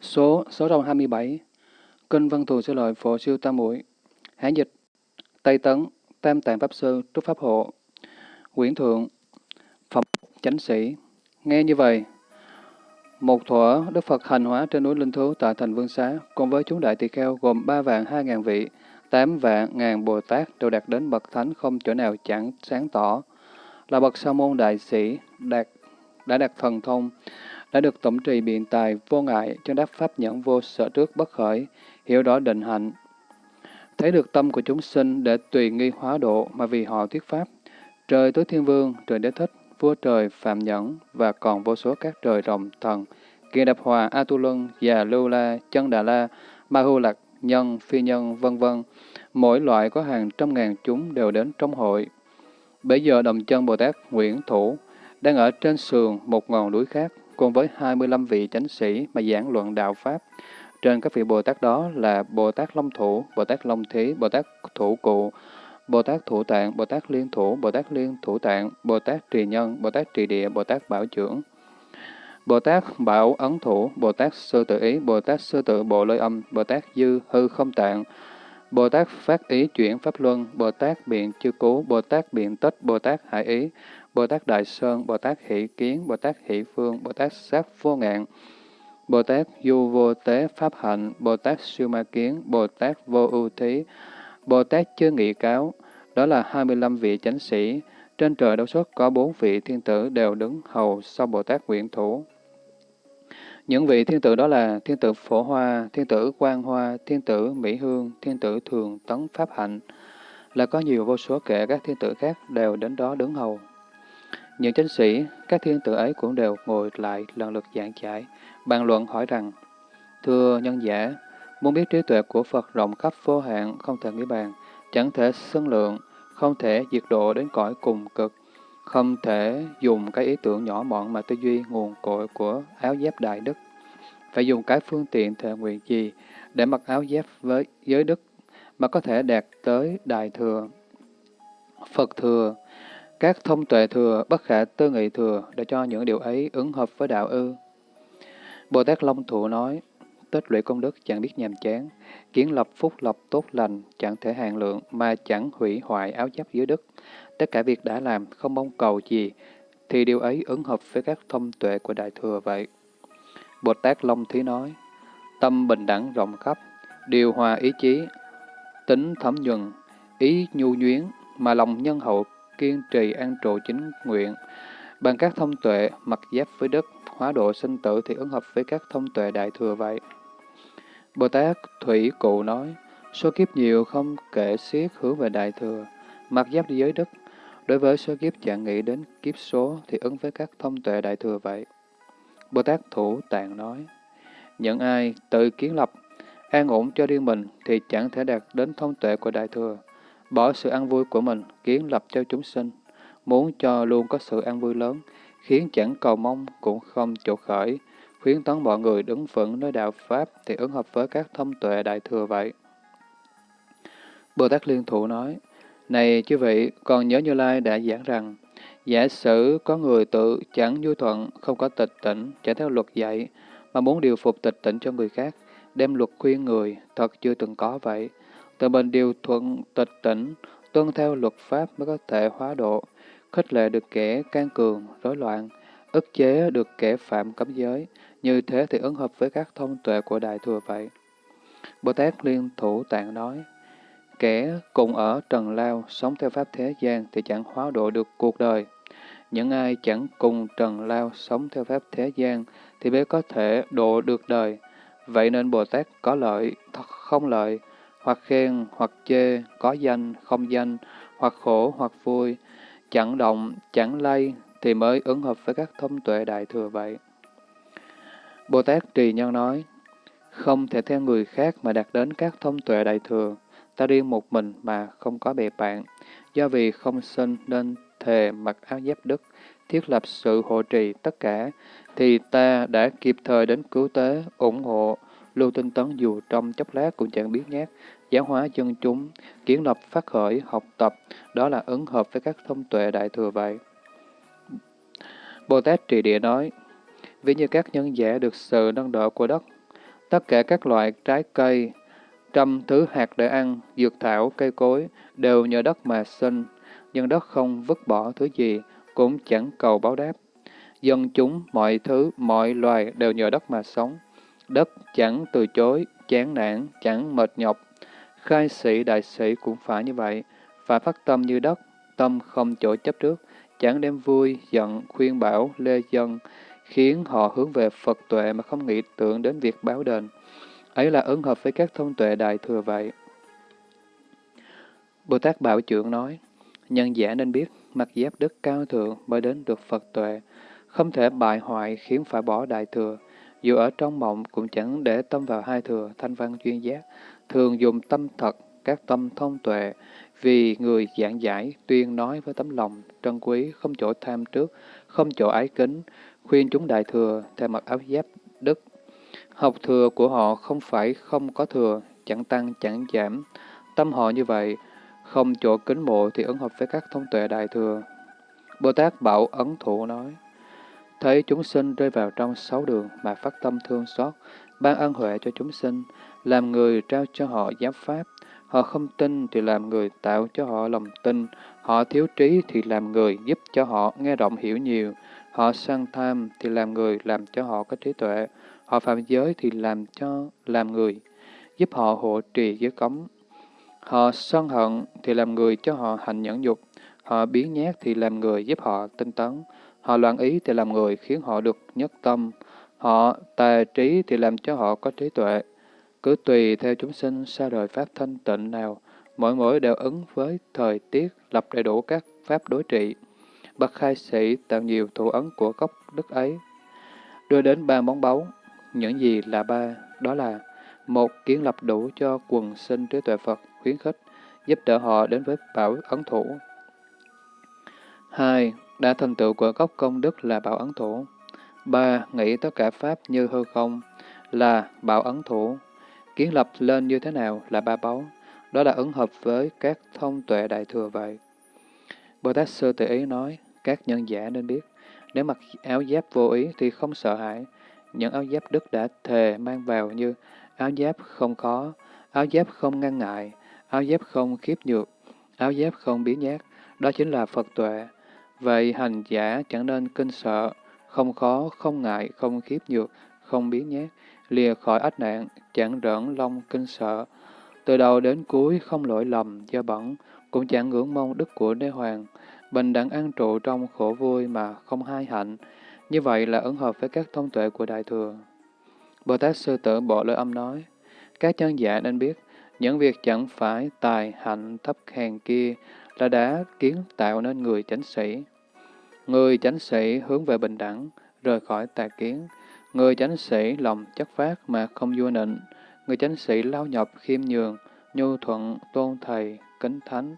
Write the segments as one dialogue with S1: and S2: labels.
S1: Số 627 Kinh Văn Thù Sư Lợi Phổ Siêu Tam Muội Hán dịch Tây Tấn Tam Tạng Pháp Sư Trúc Pháp Hộ Quyển Thượng Phẩm Chánh Sĩ. Nghe như vậy, một thuở Đức Phật hành hóa trên núi Linh Thú tại thành Vương Xá cùng với chúng đại tỳ kheo gồm ba vạn hai ngàn vị, tám vạn ngàn Bồ Tát đều đạt đến bậc thánh không chỗ nào chẳng sáng tỏ, là bậc sa môn đại sĩ, đạt đã đạt thần thông, đã được tổng trì biện tài vô ngại, cho đắc pháp nhẫn vô sở trước bất khởi, hiểu rõ định hạnh. Thấy được tâm của chúng sinh để tùy nghi hóa độ mà vì họ thuyết pháp. Trời tối thiên vương, trời đế thích, vua trời phạm nhẫn và còn vô số các trời rồng thần, kia đập hòa, a tu lân già lưu la, chân đà la, ma hu lạc, nhân, phi nhân, vân vân Mỗi loại có hàng trăm ngàn chúng đều đến trong hội. Bây giờ đồng chân Bồ Tát Nguyễn Thủ đang ở trên sườn một ngọn núi khác, cùng với 25 vị chánh sĩ mà giảng luận đạo Pháp. Trên các vị Bồ Tát đó là Bồ Tát Long Thủ, Bồ Tát Long Thí, Bồ Tát Thủ Cụ, Bồ Tát Thủ Tạng, Bồ Tát Liên Thủ, Bồ Tát Liên Thủ Tạng, Bồ Tát Trì Nhân, Bồ Tát Trì Địa, Bồ Tát Bảo Trưởng, Bồ Tát Bảo Ấn Thủ, Bồ Tát Sư Tự Ý, Bồ Tát Sư Tự Bộ Lôi Âm, Bồ Tát Dư Hư Không Tạng, Bồ Tát Phát Ý Chuyển Pháp Luân, Bồ Tát Biện Chư Cú, Bồ Tát Biện Tích, Bồ Tát Hải Ý, Bồ Tát Đại Sơn, Bồ Tát Hỷ Kiến, Bồ Tát Hỷ Phương, Bồ Tát Sát Vô Ngạn, Bồ Tát Du Vô Tế Pháp Hạnh, Bồ Tát Siêu Ma Kiến, Bồ Tát Vô Ưu Thí, Bồ Tát chưa Nghị Cáo, đó là 25 vị chánh sĩ. Trên trời đấu xuất có bốn vị thiên tử đều đứng hầu sau Bồ Tát Nguyện Thủ. Những vị thiên tử đó là thiên tử Phổ Hoa, thiên tử Quang Hoa, thiên tử Mỹ Hương, thiên tử Thường Tấn Pháp Hạnh, là có nhiều vô số kể các thiên tử khác đều đến đó đứng hầu. Những chánh sĩ, các thiên tử ấy cũng đều ngồi lại lần lượt giảng giải, bàn luận hỏi rằng, Thưa nhân giả, muốn biết trí tuệ của Phật rộng khắp vô hạn, không thể nghĩ bàn, chẳng thể xưng lượng, không thể diệt độ đến cõi cùng cực, không thể dùng cái ý tưởng nhỏ mọn mà tư duy nguồn cội của áo giáp đại đức. Phải dùng cái phương tiện thề nguyện gì để mặc áo giáp với giới đức mà có thể đạt tới đại thừa, Phật thừa, các thông tuệ thừa, bất khả tư nghị thừa để cho những điều ấy ứng hợp với đạo ư. Bồ Tát Long Thụ nói, tích lũy công đức chẳng biết nhàm chán, kiến lập phúc lập tốt lành chẳng thể hạn lượng mà chẳng hủy hoại áo giáp dưới đức. Tất cả việc đã làm không mong cầu gì, thì điều ấy ứng hợp với các thông tuệ của Đại Thừa vậy. Bồ Tát Long Thí nói, tâm bình đẳng rộng khắp, điều hòa ý chí, tính thấm nhuần, ý nhu nhuyến, mà lòng nhân hậu kiên trì an trụ chính nguyện. Bằng các thông tuệ, mặc giáp với đất, hóa độ sinh tử thì ứng hợp với các thông tuệ đại thừa vậy. Bồ Tát Thủy Cụ nói, số kiếp nhiều không kể xiết hướng về đại thừa, mặc giáp đi giới đất. Đối với số kiếp chẳng nghĩ đến kiếp số thì ứng với các thông tuệ đại thừa vậy. Bồ Tát Thủ Tạng nói, những ai tự kiến lập, an ổn cho riêng mình thì chẳng thể đạt đến thông tuệ của đại thừa bỏ sự an vui của mình, kiến lập cho chúng sinh, muốn cho luôn có sự an vui lớn, khiến chẳng cầu mong cũng không chỗ khởi, khuyến tấn mọi người đứng vững nơi đạo Pháp thì ứng hợp với các thông tuệ đại thừa vậy. Bồ Tát Liên Thủ nói, Này chư vị, còn nhớ Như Lai đã giảng rằng, giả sử có người tự chẳng vui thuận, không có tịch tỉnh, chẳng theo luật dạy, mà muốn điều phục tịch tỉnh cho người khác, đem luật khuyên người, thật chưa từng có vậy tự mình điều thuận tịch tỉnh, tuân theo luật pháp mới có thể hóa độ, khích lệ được kẻ can cường, rối loạn, ức chế được kẻ phạm cấm giới, như thế thì ứng hợp với các thông tuệ của Đại Thừa vậy. Bồ Tát Liên Thủ Tạng nói, kẻ cùng ở trần lao, sống theo pháp thế gian thì chẳng hóa độ được cuộc đời. Những ai chẳng cùng trần lao, sống theo pháp thế gian thì mới có thể độ được đời. Vậy nên Bồ Tát có lợi, không lợi, hoặc khen, hoặc chê, có danh, không danh, hoặc khổ, hoặc vui, chẳng động, chẳng lay, thì mới ứng hợp với các thông tuệ đại thừa vậy. Bồ Tát Trì Nhân nói, không thể theo người khác mà đạt đến các thông tuệ đại thừa, ta riêng một mình mà không có bè bạn, do vì không sinh nên thề mặc áo giáp đức, thiết lập sự hộ trì tất cả, thì ta đã kịp thời đến cứu tế, ủng hộ, lưu tinh tấn dù trong chốc lát cũng chẳng biết nhát, giáo hóa dân chúng, kiến lập phát khởi, học tập, đó là ứng hợp với các thông tuệ đại thừa vậy. Bồ Tát Trì Địa nói, ví như các nhân giả được sự nâng đỡ của đất, Tất cả các loại trái cây, trăm thứ hạt để ăn, dược thảo, cây cối đều nhờ đất mà sinh, nhưng đất không vứt bỏ thứ gì, cũng chẳng cầu báo đáp. Dân chúng, mọi thứ, mọi loài đều nhờ đất mà sống. Đất chẳng từ chối, chán nản, chẳng mệt nhọc. Khai sĩ, đại sĩ cũng phải như vậy, phải phát tâm như đất, tâm không chỗ chấp trước, chẳng đem vui, giận, khuyên bảo, lê dân, khiến họ hướng về Phật tuệ mà không nghĩ tưởng đến việc báo đền. Ấy là ứng hợp với các thông tuệ đại thừa vậy. Bồ Tát Bảo Trưởng nói, nhân giả nên biết, mặc giáp đức cao thượng mới đến được Phật tuệ, không thể bại hoại khiến phải bỏ đại thừa. Dù ở trong mộng cũng chẳng để tâm vào hai thừa, thanh văn chuyên giác, thường dùng tâm thật, các tâm thông tuệ, vì người giảng giải, tuyên nói với tấm lòng, trân quý, không chỗ tham trước, không chỗ ái kính, khuyên chúng đại thừa theo mặc áo giáp đức. Học thừa của họ không phải không có thừa, chẳng tăng chẳng giảm. Tâm họ như vậy, không chỗ kính mộ thì ứng hợp với các thông tuệ đại thừa. Bồ Tát Bảo Ấn Thủ nói, Thấy chúng sinh rơi vào trong sáu đường mà phát tâm thương xót, ban ân huệ cho chúng sinh, làm người trao cho họ giáo pháp. Họ không tin thì làm người tạo cho họ lòng tin, họ thiếu trí thì làm người giúp cho họ nghe rộng hiểu nhiều, họ săn tham thì làm người làm cho họ có trí tuệ, họ phạm giới thì làm cho làm người, giúp họ hộ trì giới cấm. Họ sân hận thì làm người cho họ hành nhẫn dục, họ biến nhát thì làm người giúp họ tinh tấn, họ loạn ý thì làm người khiến họ được nhất tâm, họ tà trí thì làm cho họ có trí tuệ. Cứ tùy theo chúng sinh xa đời pháp thanh tịnh nào, mỗi mỗi đều ứng với thời tiết, lập đầy đủ các pháp đối trị. Bậc khai sĩ tạo nhiều thủ ấn của gốc đức ấy. Đưa đến ba món báu, những gì là ba, đó là một kiến lập đủ cho quần sinh trí tuệ Phật, khuyến khích, giúp đỡ họ đến với bảo ấn thủ. hai Đã thành tựu của gốc công đức là bảo ấn thủ. ba Nghĩ tất cả Pháp như hư không là bảo ấn thủ. Kiến lập lên như thế nào là ba báu. Đó là ứng hợp với các thông tuệ đại thừa vậy. Bồ Tát Sư Tự Ý nói, các nhân giả nên biết, nếu mặc áo giáp vô ý thì không sợ hãi. Những áo giáp đức đã thề mang vào như áo giáp không khó, áo giáp không ngăn ngại, áo giáp không khiếp nhược, áo giáp không biến nhát, đó chính là Phật tuệ. Vậy hành giả chẳng nên kinh sợ, không khó, không ngại, không khiếp nhược, không biến nhát, lìa khỏi ách nạn, chẳng rỡn long kinh sợ. Từ đầu đến cuối không lỗi lầm, do bẩn, cũng chẳng ngưỡng mong đức của đế hoàng, bình đẳng an trụ trong khổ vui mà không hai hạnh. Như vậy là ứng hợp với các thông tuệ của Đại Thừa. Bồ Tát Sư Tử Bộ Lợi Âm nói, các chân giả nên biết, những việc chẳng phải tài hạnh thấp hèn kia là đã kiến tạo nên người chánh sĩ. Người chánh sĩ hướng về bình đẳng, rời khỏi tà kiến. Người chánh sĩ lòng chất phát mà không vua nịnh. Người chánh sĩ lao nhọc khiêm nhường, nhu thuận, tôn thầy, kính thánh.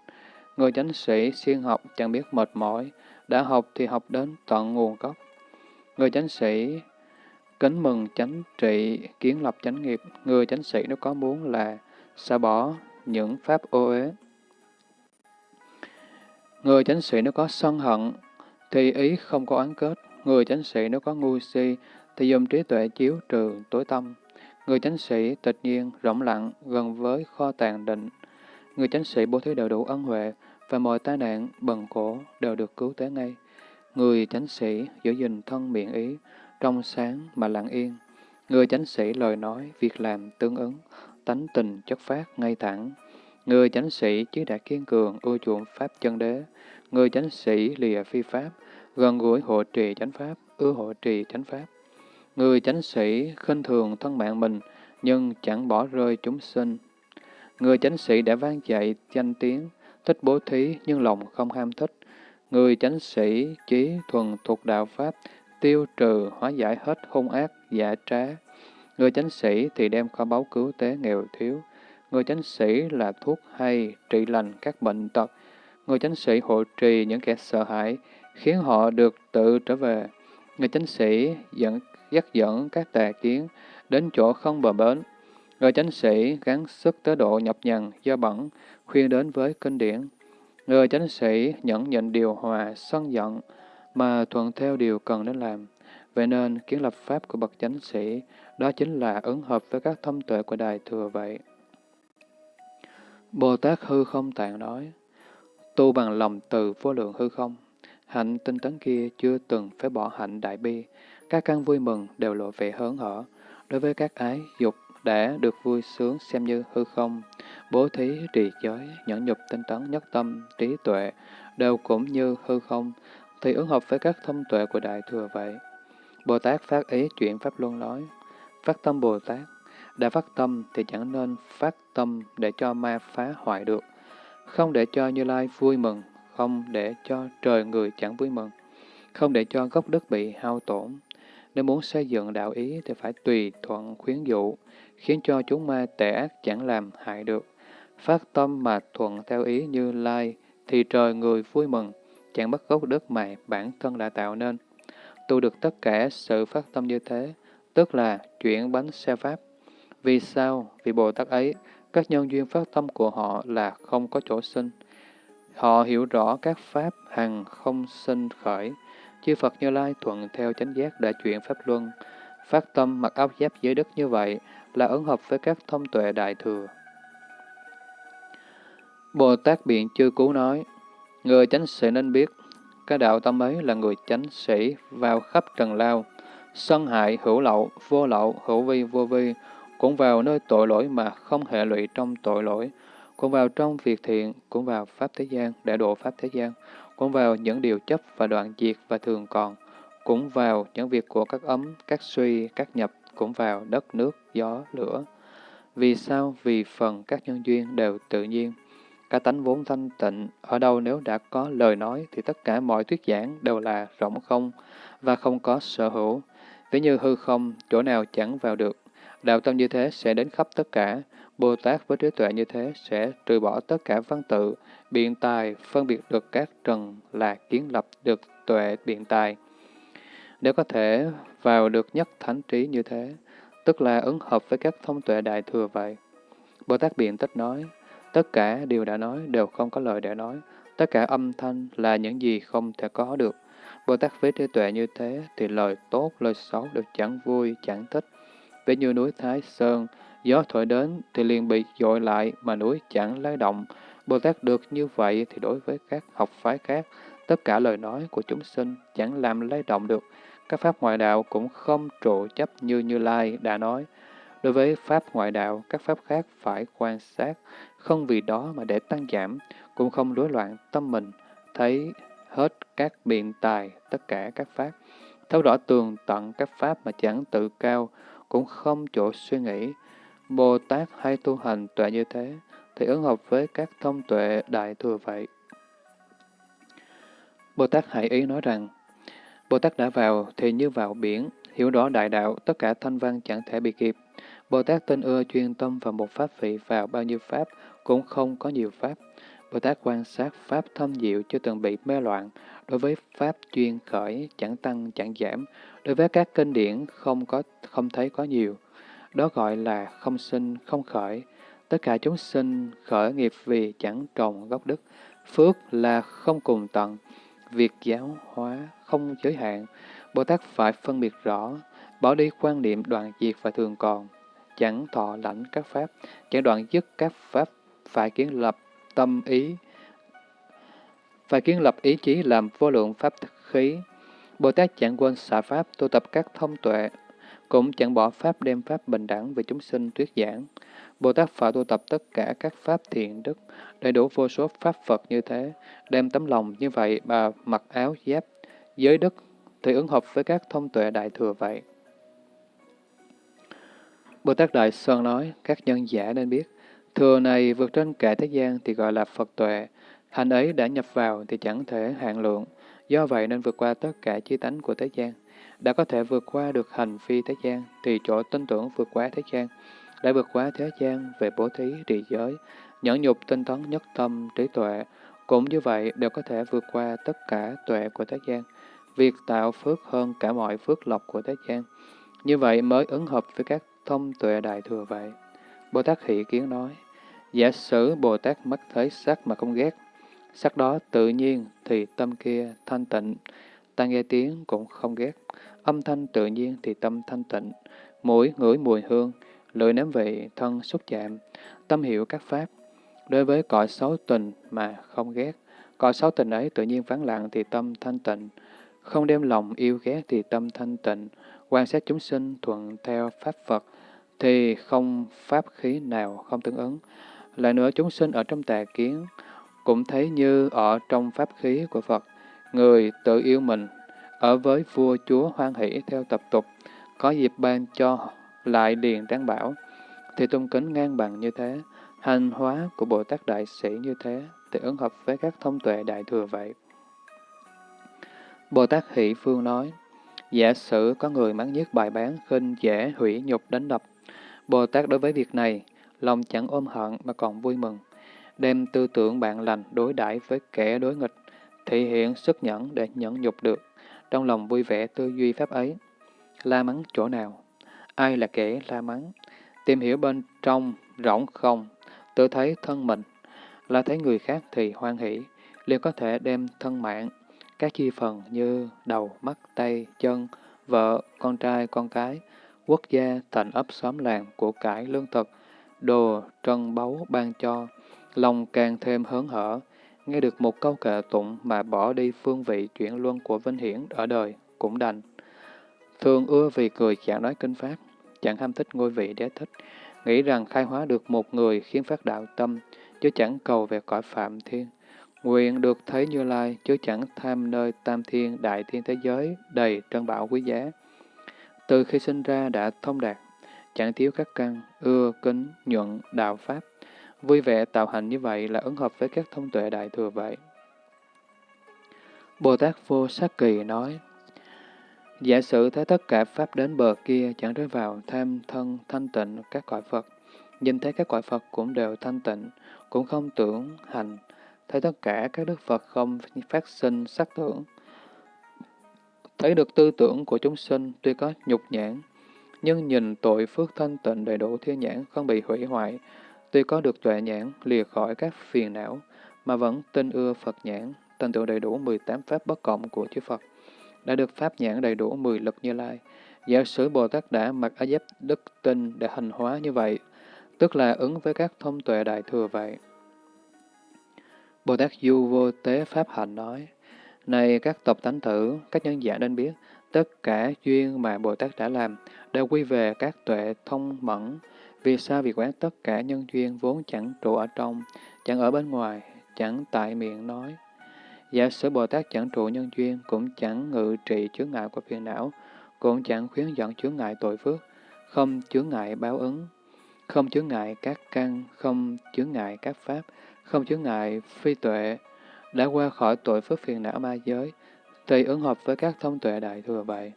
S1: Người chánh sĩ siêng học chẳng biết mệt mỏi, đã học thì học đến tận nguồn gốc. Người chánh sĩ kính mừng chánh trị, kiến lập chánh nghiệp. Người chánh sĩ nếu có muốn là xả bỏ những pháp ô uế. Người chánh sĩ nếu có sân hận, thì ý không có oán kết. Người chánh sĩ nếu có ngu si, thì dùng trí tuệ chiếu trừ tối tâm. Người chánh sĩ tịch nhiên, rộng lặng, gần với kho tàng định. Người chánh sĩ bố thí đều đủ ân huệ, và mọi tai nạn, bần khổ đều được cứu tế ngay. Người chánh sĩ giữ gìn thân miệng ý, trong sáng mà lặng yên. Người chánh sĩ lời nói, việc làm tương ứng, tánh tình chất phát ngay thẳng. Người chánh sĩ chí đã kiên cường, ưa chuộng pháp chân đế. Người chánh sĩ lìa phi pháp, gần gũi hộ trì chánh pháp, ưa hộ trì chánh pháp. Người chánh sĩ khinh thường thân mạng mình, nhưng chẳng bỏ rơi chúng sinh. Người chánh sĩ đã vang dạy danh tiếng, thích bố thí nhưng lòng không ham thích. Người chánh sĩ trí thuần thuộc đạo Pháp, tiêu trừ, hóa giải hết hung ác, giả trá. Người chánh sĩ thì đem kho báu cứu tế nghèo thiếu. Người chánh sĩ là thuốc hay, trị lành các bệnh tật. Người chánh sĩ hộ trì những kẻ sợ hãi, khiến họ được tự trở về. Người chánh sĩ dẫn, dắt dẫn các tà kiến đến chỗ không bờ bến. Người chánh sĩ gắng sức tới độ nhập nhằn, do bẩn, khuyên đến với kinh điển. Người chánh sĩ nhận nhịn điều hòa, sân giận, mà thuận theo điều cần đến làm. Vậy nên, kiến lập pháp của bậc chánh sĩ, đó chính là ứng hợp với các thông tuệ của Đại Thừa vậy. Bồ Tát hư không tạng nói, tu bằng lòng từ vô lượng hư không, hạnh tinh tấn kia chưa từng phải bỏ hạnh đại bi, các căn vui mừng đều lộ vẻ hớn hở, đối với các ái, dục đã được vui sướng xem như hư không, bố thí, trì giới, nhẫn nhục, tinh tấn, nhất tâm, trí tuệ, đều cũng như hư không, thì ứng hợp với các thông tuệ của Đại Thừa vậy. Bồ Tát phát ý chuyện Pháp Luân nói, phát tâm Bồ Tát, đã phát tâm thì chẳng nên phát tâm để cho ma phá hoại được, không để cho Như Lai vui mừng, không để cho trời người chẳng vui mừng, không để cho gốc đất bị hao tổn. Nếu muốn xây dựng đạo ý thì phải tùy thuận khuyến dụ, khiến cho chúng ma tệ ác chẳng làm hại được. Phát tâm mà thuận theo ý như lai, thì trời người vui mừng, chẳng bắt gốc đất mà bản thân đã tạo nên. Tu được tất cả sự phát tâm như thế, tức là chuyển bánh xe pháp. Vì sao? Vì Bồ Tát ấy, các nhân duyên phát tâm của họ là không có chỗ sinh. Họ hiểu rõ các pháp hằng không sinh khởi. Chư Phật Như Lai thuận theo chánh giác đã chuyển Pháp Luân. Phát tâm mặc áo giáp giới đất như vậy là ứng hợp với các thông tuệ đại thừa. Bồ Tát Biện Chư cú nói, Người chánh sẽ nên biết, cái đạo tâm ấy là người chánh sĩ vào khắp trần lao, sân hại hữu lậu, vô lậu, hữu vi, vô vi, cũng vào nơi tội lỗi mà không hệ lụy trong tội lỗi, cũng vào trong việc thiện, cũng vào Pháp thế gian, để độ Pháp thế gian, cũng vào những điều chấp và đoạn diệt và thường còn, cũng vào những việc của các ấm, các suy, các nhập, cũng vào đất, nước, gió, lửa. Vì sao? Vì phần các nhân duyên đều tự nhiên. Cả tánh vốn thanh tịnh, ở đâu nếu đã có lời nói thì tất cả mọi thuyết giảng đều là rỗng không và không có sở hữu. Ví như hư không, chỗ nào chẳng vào được. Đạo tâm như thế sẽ đến khắp tất cả. Bồ Tát với trí tuệ như thế sẽ trừ bỏ tất cả văn tự, biện tài, phân biệt được các trần là kiến lập được tuệ biện tài. Nếu có thể vào được nhất thánh trí như thế, tức là ứng hợp với các thông tuệ đại thừa vậy. Bồ Tát biện tích nói, tất cả điều đã nói đều không có lời để nói, tất cả âm thanh là những gì không thể có được. Bồ Tát với trí tuệ như thế thì lời tốt, lời xấu đều chẳng vui, chẳng thích. Ví như núi Thái Sơn, gió thổi đến thì liền bị dội lại mà núi chẳng lay động. Bồ Tát được như vậy thì đối với các học phái khác, tất cả lời nói của chúng sinh chẳng làm lay động được. Các pháp ngoại đạo cũng không trụ chấp như Như Lai đã nói. Đối với pháp ngoại đạo, các pháp khác phải quan sát, không vì đó mà để tăng giảm, cũng không rối loạn tâm mình, thấy hết các biện tài, tất cả các pháp, thấu rõ tường tận các pháp mà chẳng tự cao, cũng không chỗ suy nghĩ. Bồ Tát hay tu hành tuệ như thế, thì ứng hợp với các thông tuệ đại thừa vậy. Bồ Tát Hải Ý nói rằng, Bồ Tát đã vào thì như vào biển, hiểu rõ đại đạo, tất cả thanh văn chẳng thể bị kịp. Bồ Tát tin ưa chuyên tâm vào một pháp vị vào bao nhiêu pháp, cũng không có nhiều pháp. Bồ Tát quan sát pháp thâm diệu chưa từng bị mê loạn, đối với pháp chuyên khởi chẳng tăng chẳng giảm, đối với các kinh điển không có không thấy có nhiều. Đó gọi là không sinh, không khởi. Tất cả chúng sinh khởi nghiệp vì chẳng trồng gốc đức. Phước là không cùng tận, việc giáo hóa không giới hạn. Bồ Tát phải phân biệt rõ, bỏ đi quan niệm đoạn diệt và thường còn, chẳng thọ lãnh các pháp, chẳng đoạn dứt các pháp, phải kiến lập tâm ý, phải kiến lập ý chí làm vô lượng pháp khí. Bồ Tát chẳng quên xả pháp, tu tập các thông tuệ, cũng chẳng bỏ pháp đem pháp bình đẳng về chúng sinh thuyết giảng. Bồ Tát phải tu tập tất cả các pháp thiện đức, đầy đủ vô số pháp Phật như thế, đem tấm lòng như vậy mà mặc áo giáp, giới đức, thì ứng hợp với các thông tuệ đại thừa vậy. Bồ Tát Đại Sơn nói, các nhân giả nên biết, thừa này vượt trên cả thế gian thì gọi là Phật tuệ, hành ấy đã nhập vào thì chẳng thể hạn lượng, do vậy nên vượt qua tất cả chi tánh của thế gian. Đã có thể vượt qua được hành phi thế gian, thì chỗ tin tưởng vượt qua thế gian, đã vượt qua thế gian về bố thí, trì giới, nhẫn nhục tinh tấn nhất tâm, trí tuệ, cũng như vậy đều có thể vượt qua tất cả tuệ của thế gian, việc tạo phước hơn cả mọi phước lộc của thế gian. Như vậy mới ứng hợp với các thông tuệ đại thừa vậy. Bồ Tát Hỷ Kiến nói, giả sử Bồ Tát mắt thấy sắc mà không ghét, sắc đó tự nhiên thì tâm kia thanh tịnh, ta nghe tiếng cũng không ghét, âm thanh tự nhiên thì tâm thanh tịnh, mũi ngửi mùi hương, lưỡi nếm vị, thân xúc chạm, tâm hiểu các pháp. Đối với cõi xấu tình mà không ghét, cõi xấu tình ấy tự nhiên vắng lặng thì tâm thanh tịnh, không đem lòng yêu ghét thì tâm thanh tịnh, quan sát chúng sinh thuận theo pháp Phật, thì không pháp khí nào không tương ứng. Lại nữa chúng sinh ở trong tà kiến, cũng thấy như ở trong pháp khí của Phật, người tự yêu mình, ở với vua chúa hoan hỷ theo tập tục, có dịp ban cho lại điền đáng bảo, thì tôn kính ngang bằng như thế, hành hóa của Bồ Tát Đại Sĩ như thế, thì ứng hợp với các thông tuệ đại thừa vậy. Bồ Tát Hỷ Phương nói, giả sử có người mắng nhiếc bài bán, khinh dễ, hủy nhục đánh đập. Bồ Tát đối với việc này, lòng chẳng ôm hận mà còn vui mừng, đem tư tưởng bạn lành đối đãi với kẻ đối nghịch, thể hiện sức nhẫn để nhẫn nhục được, trong lòng vui vẻ tư duy pháp ấy. La mắng chỗ nào? Ai là kẻ la mắng? Tìm hiểu bên trong, rỗng không, tự thấy thân mình, là thấy người khác thì hoan hỷ, liền có thể đem thân mạng, các chi phần như đầu, mắt, tay, chân, vợ, con trai, con cái, quốc gia, thành ấp xóm làng, của cải, lương thực, đồ, trân báu ban cho, lòng càng thêm hớn hở, nghe được một câu kệ tụng mà bỏ đi phương vị chuyển luân của Vinh Hiển ở đời, cũng đành. Thường ưa vì cười chẳng nói kinh pháp, chẳng ham thích ngôi vị đế thích, nghĩ rằng khai hóa được một người khiến phát đạo tâm, chứ chẳng cầu về cõi phạm thiên. Nguyện được thấy Như Lai, chứ chẳng tham nơi tam thiên, đại thiên thế giới, đầy trân bảo quý giá. Từ khi sinh ra đã thông đạt, chẳng thiếu các căn, ưa, kính, nhuận, đạo pháp. Vui vẻ tạo hành như vậy là ứng hợp với các thông tuệ đại thừa vậy. Bồ Tát Vô Sát Kỳ nói, Giả sử thấy tất cả Pháp đến bờ kia chẳng rơi vào tham thân thanh tịnh các cõi Phật, nhìn thấy các cõi Phật cũng đều thanh tịnh, cũng không tưởng hành, thấy tất cả các đức Phật không phát sinh sắc tưởng. Thấy được tư tưởng của chúng sinh tuy có nhục nhãn, nhưng nhìn tội phước thanh tịnh đầy đủ thiên nhãn không bị hủy hoại, tuy có được tuệ nhãn lìa khỏi các phiền não, mà vẫn tin ưa Phật nhãn, thành tựu đầy đủ 18 pháp bất cộng của chư Phật, đã được pháp nhãn đầy đủ 10 lực như lai. Giả sử Bồ Tát đã mặc áo giáp đức tinh để hành hóa như vậy, tức là ứng với các thông tuệ đại thừa vậy. Bồ Tát Du Vô Tế Pháp Hạnh nói, Này các tộc tánh tử, các nhân giả nên biết, tất cả duyên mà Bồ Tát đã làm đều quy về các tuệ thông mẫn. Vì sao Vì quán tất cả nhân duyên vốn chẳng trụ ở trong, chẳng ở bên ngoài, chẳng tại miệng nói. Giả sử Bồ Tát chẳng trụ nhân duyên, cũng chẳng ngự trị chướng ngại của phiền não, cũng chẳng khuyến dẫn chướng ngại tội phước, không chướng ngại báo ứng, không chướng ngại các căn, không chướng ngại các pháp, không chướng ngại phi tuệ, đã qua khỏi tội phước phiền não ma giới, tùy ứng hợp với các thông tuệ đại thừa vậy.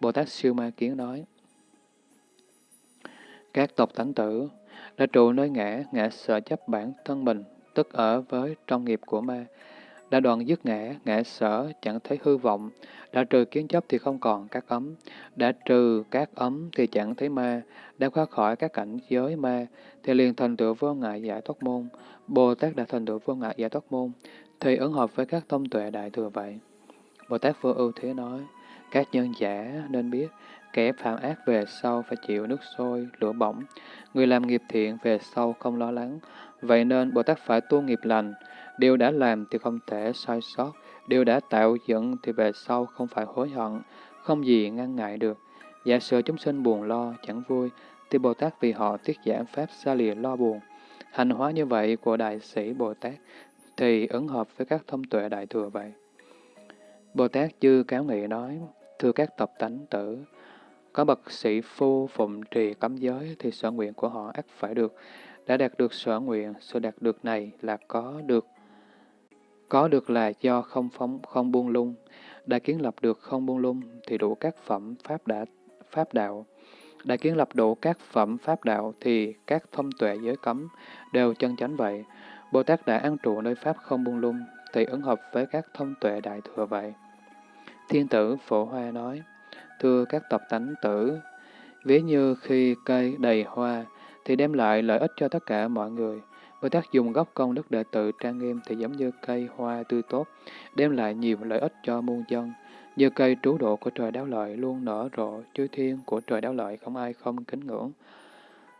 S1: Bồ Tát Siêu Ma Kiến nói, Các tộc thánh tử đã trụ nơi ngã, ngã sợ chấp bản thân mình, tức ở với trong nghiệp của ma, đã đoạn dứt ngã, ngã sở, chẳng thấy hư vọng, đã trừ kiến chấp thì không còn các ấm, đã trừ các ấm thì chẳng thấy ma, đã thoát khỏi các cảnh giới ma, thì liền thành tựu vô ngại giải thoát môn. Bồ Tát đã thành tựu vô ngại giải thoát môn, thì ứng hợp với các thông tuệ đại thừa vậy. Bồ Tát vô ưu thế nói, các nhân giả nên biết, kẻ phạm ác về sau phải chịu nước sôi, lửa bỏng, người làm nghiệp thiện về sau không lo lắng. Vậy nên Bồ Tát phải tu nghiệp lành, điều đã làm thì không thể sai sót, điều đã tạo dựng thì về sau không phải hối hận, không gì ngăn ngại được. Giả sử chúng sinh buồn lo, chẳng vui, thì Bồ Tát vì họ tiết giảm Pháp xa lìa lo buồn. Hành hóa như vậy của Đại sĩ Bồ Tát thì ứng hợp với các thông tuệ Đại Thừa vậy. Bồ Tát chư Cáo Nghị nói, thưa các tập tánh tử, có bậc sĩ phu phụng trì cấm giới thì sở nguyện của họ ắt phải được. Đã đạt được sở nguyện, sự đạt được này là có được. Có được là do không phóng, không buông lung. Đã kiến lập được không buông lung thì đủ các phẩm pháp đã pháp đạo. Đã kiến lập đủ các phẩm pháp đạo thì các thông tuệ giới cấm đều chân chánh vậy. Bồ Tát đã an trụ nơi pháp không buông lung thì ứng hợp với các thông tuệ đại thừa vậy. Thiên tử Phổ Hoa nói, Thưa các tập tánh tử, ví như khi cây đầy hoa thì đem lại lợi ích cho tất cả mọi người. Bồ Tát dùng gốc công đức đệ tự trang nghiêm thì giống như cây hoa tươi tốt, đem lại nhiều lợi ích cho muôn dân. Như cây trú độ của trời đáo lợi luôn nở rộ, chư thiên của trời đáo lợi không ai không kính ngưỡng.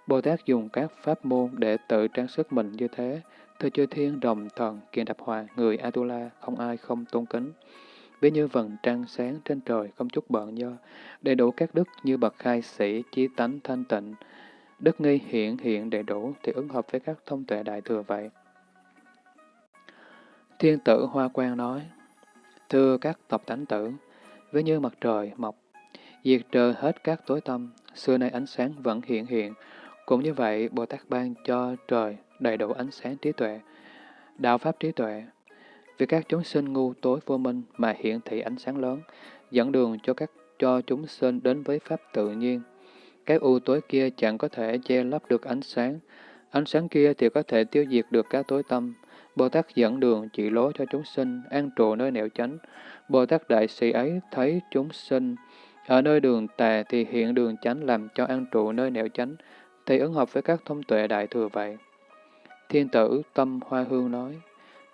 S1: Bồ Tát dùng các pháp môn để tự trang sức mình như thế, thưa chư thiên đồng thần, kiện đập hòa, người Atula, không ai không tôn kính. Ví như vầng trăng sáng trên trời, không chút bận do, đầy đủ các đức như bậc khai sĩ, chí tánh thanh tịnh. Đức nghi hiện hiện đầy đủ thì ứng hợp với các thông tuệ đại thừa vậy. Thiên tử Hoa Quang nói, Thưa các tộc tánh tử, với như mặt trời mọc, diệt trừ hết các tối tâm, xưa nay ánh sáng vẫn hiện hiện. Cũng như vậy, Bồ Tát ban cho trời đầy đủ ánh sáng trí tuệ, đạo pháp trí tuệ. Vì các chúng sinh ngu tối vô minh mà hiện thị ánh sáng lớn, dẫn đường cho các cho chúng sinh đến với pháp tự nhiên cái u tối kia chẳng có thể che lấp được ánh sáng, ánh sáng kia thì có thể tiêu diệt được cái tối tâm. Bồ Tát dẫn đường chỉ lối cho chúng sinh, an trụ nơi nẻo chánh. Bồ Tát Đại Sĩ ấy thấy chúng sinh ở nơi đường tà thì hiện đường chánh làm cho an trụ nơi nẻo chánh, thì ứng hợp với các thông tuệ đại thừa vậy. Thiên tử Tâm Hoa Hương nói,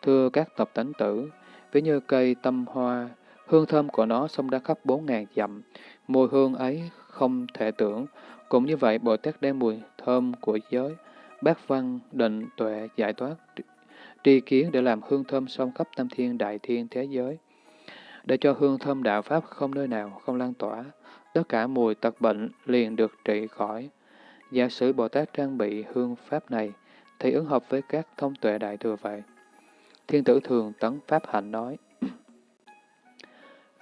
S1: Thưa các tập tánh tử, ví như cây tâm hoa, hương thơm của nó xông ra khắp bốn ngàn dặm, mùi hương ấy không thể tưởng. Cũng như vậy, Bồ Tát đem mùi thơm của giới, bát văn, định, tuệ, giải thoát, tri kiến để làm hương thơm song khắp tam thiên đại thiên thế giới. Để cho hương thơm đạo Pháp không nơi nào không lan tỏa, tất cả mùi tật bệnh liền được trị khỏi. Giả sử Bồ Tát trang bị hương Pháp này, thì ứng hợp với các thông tuệ đại thừa vậy. Thiên tử thường tấn Pháp hạnh nói,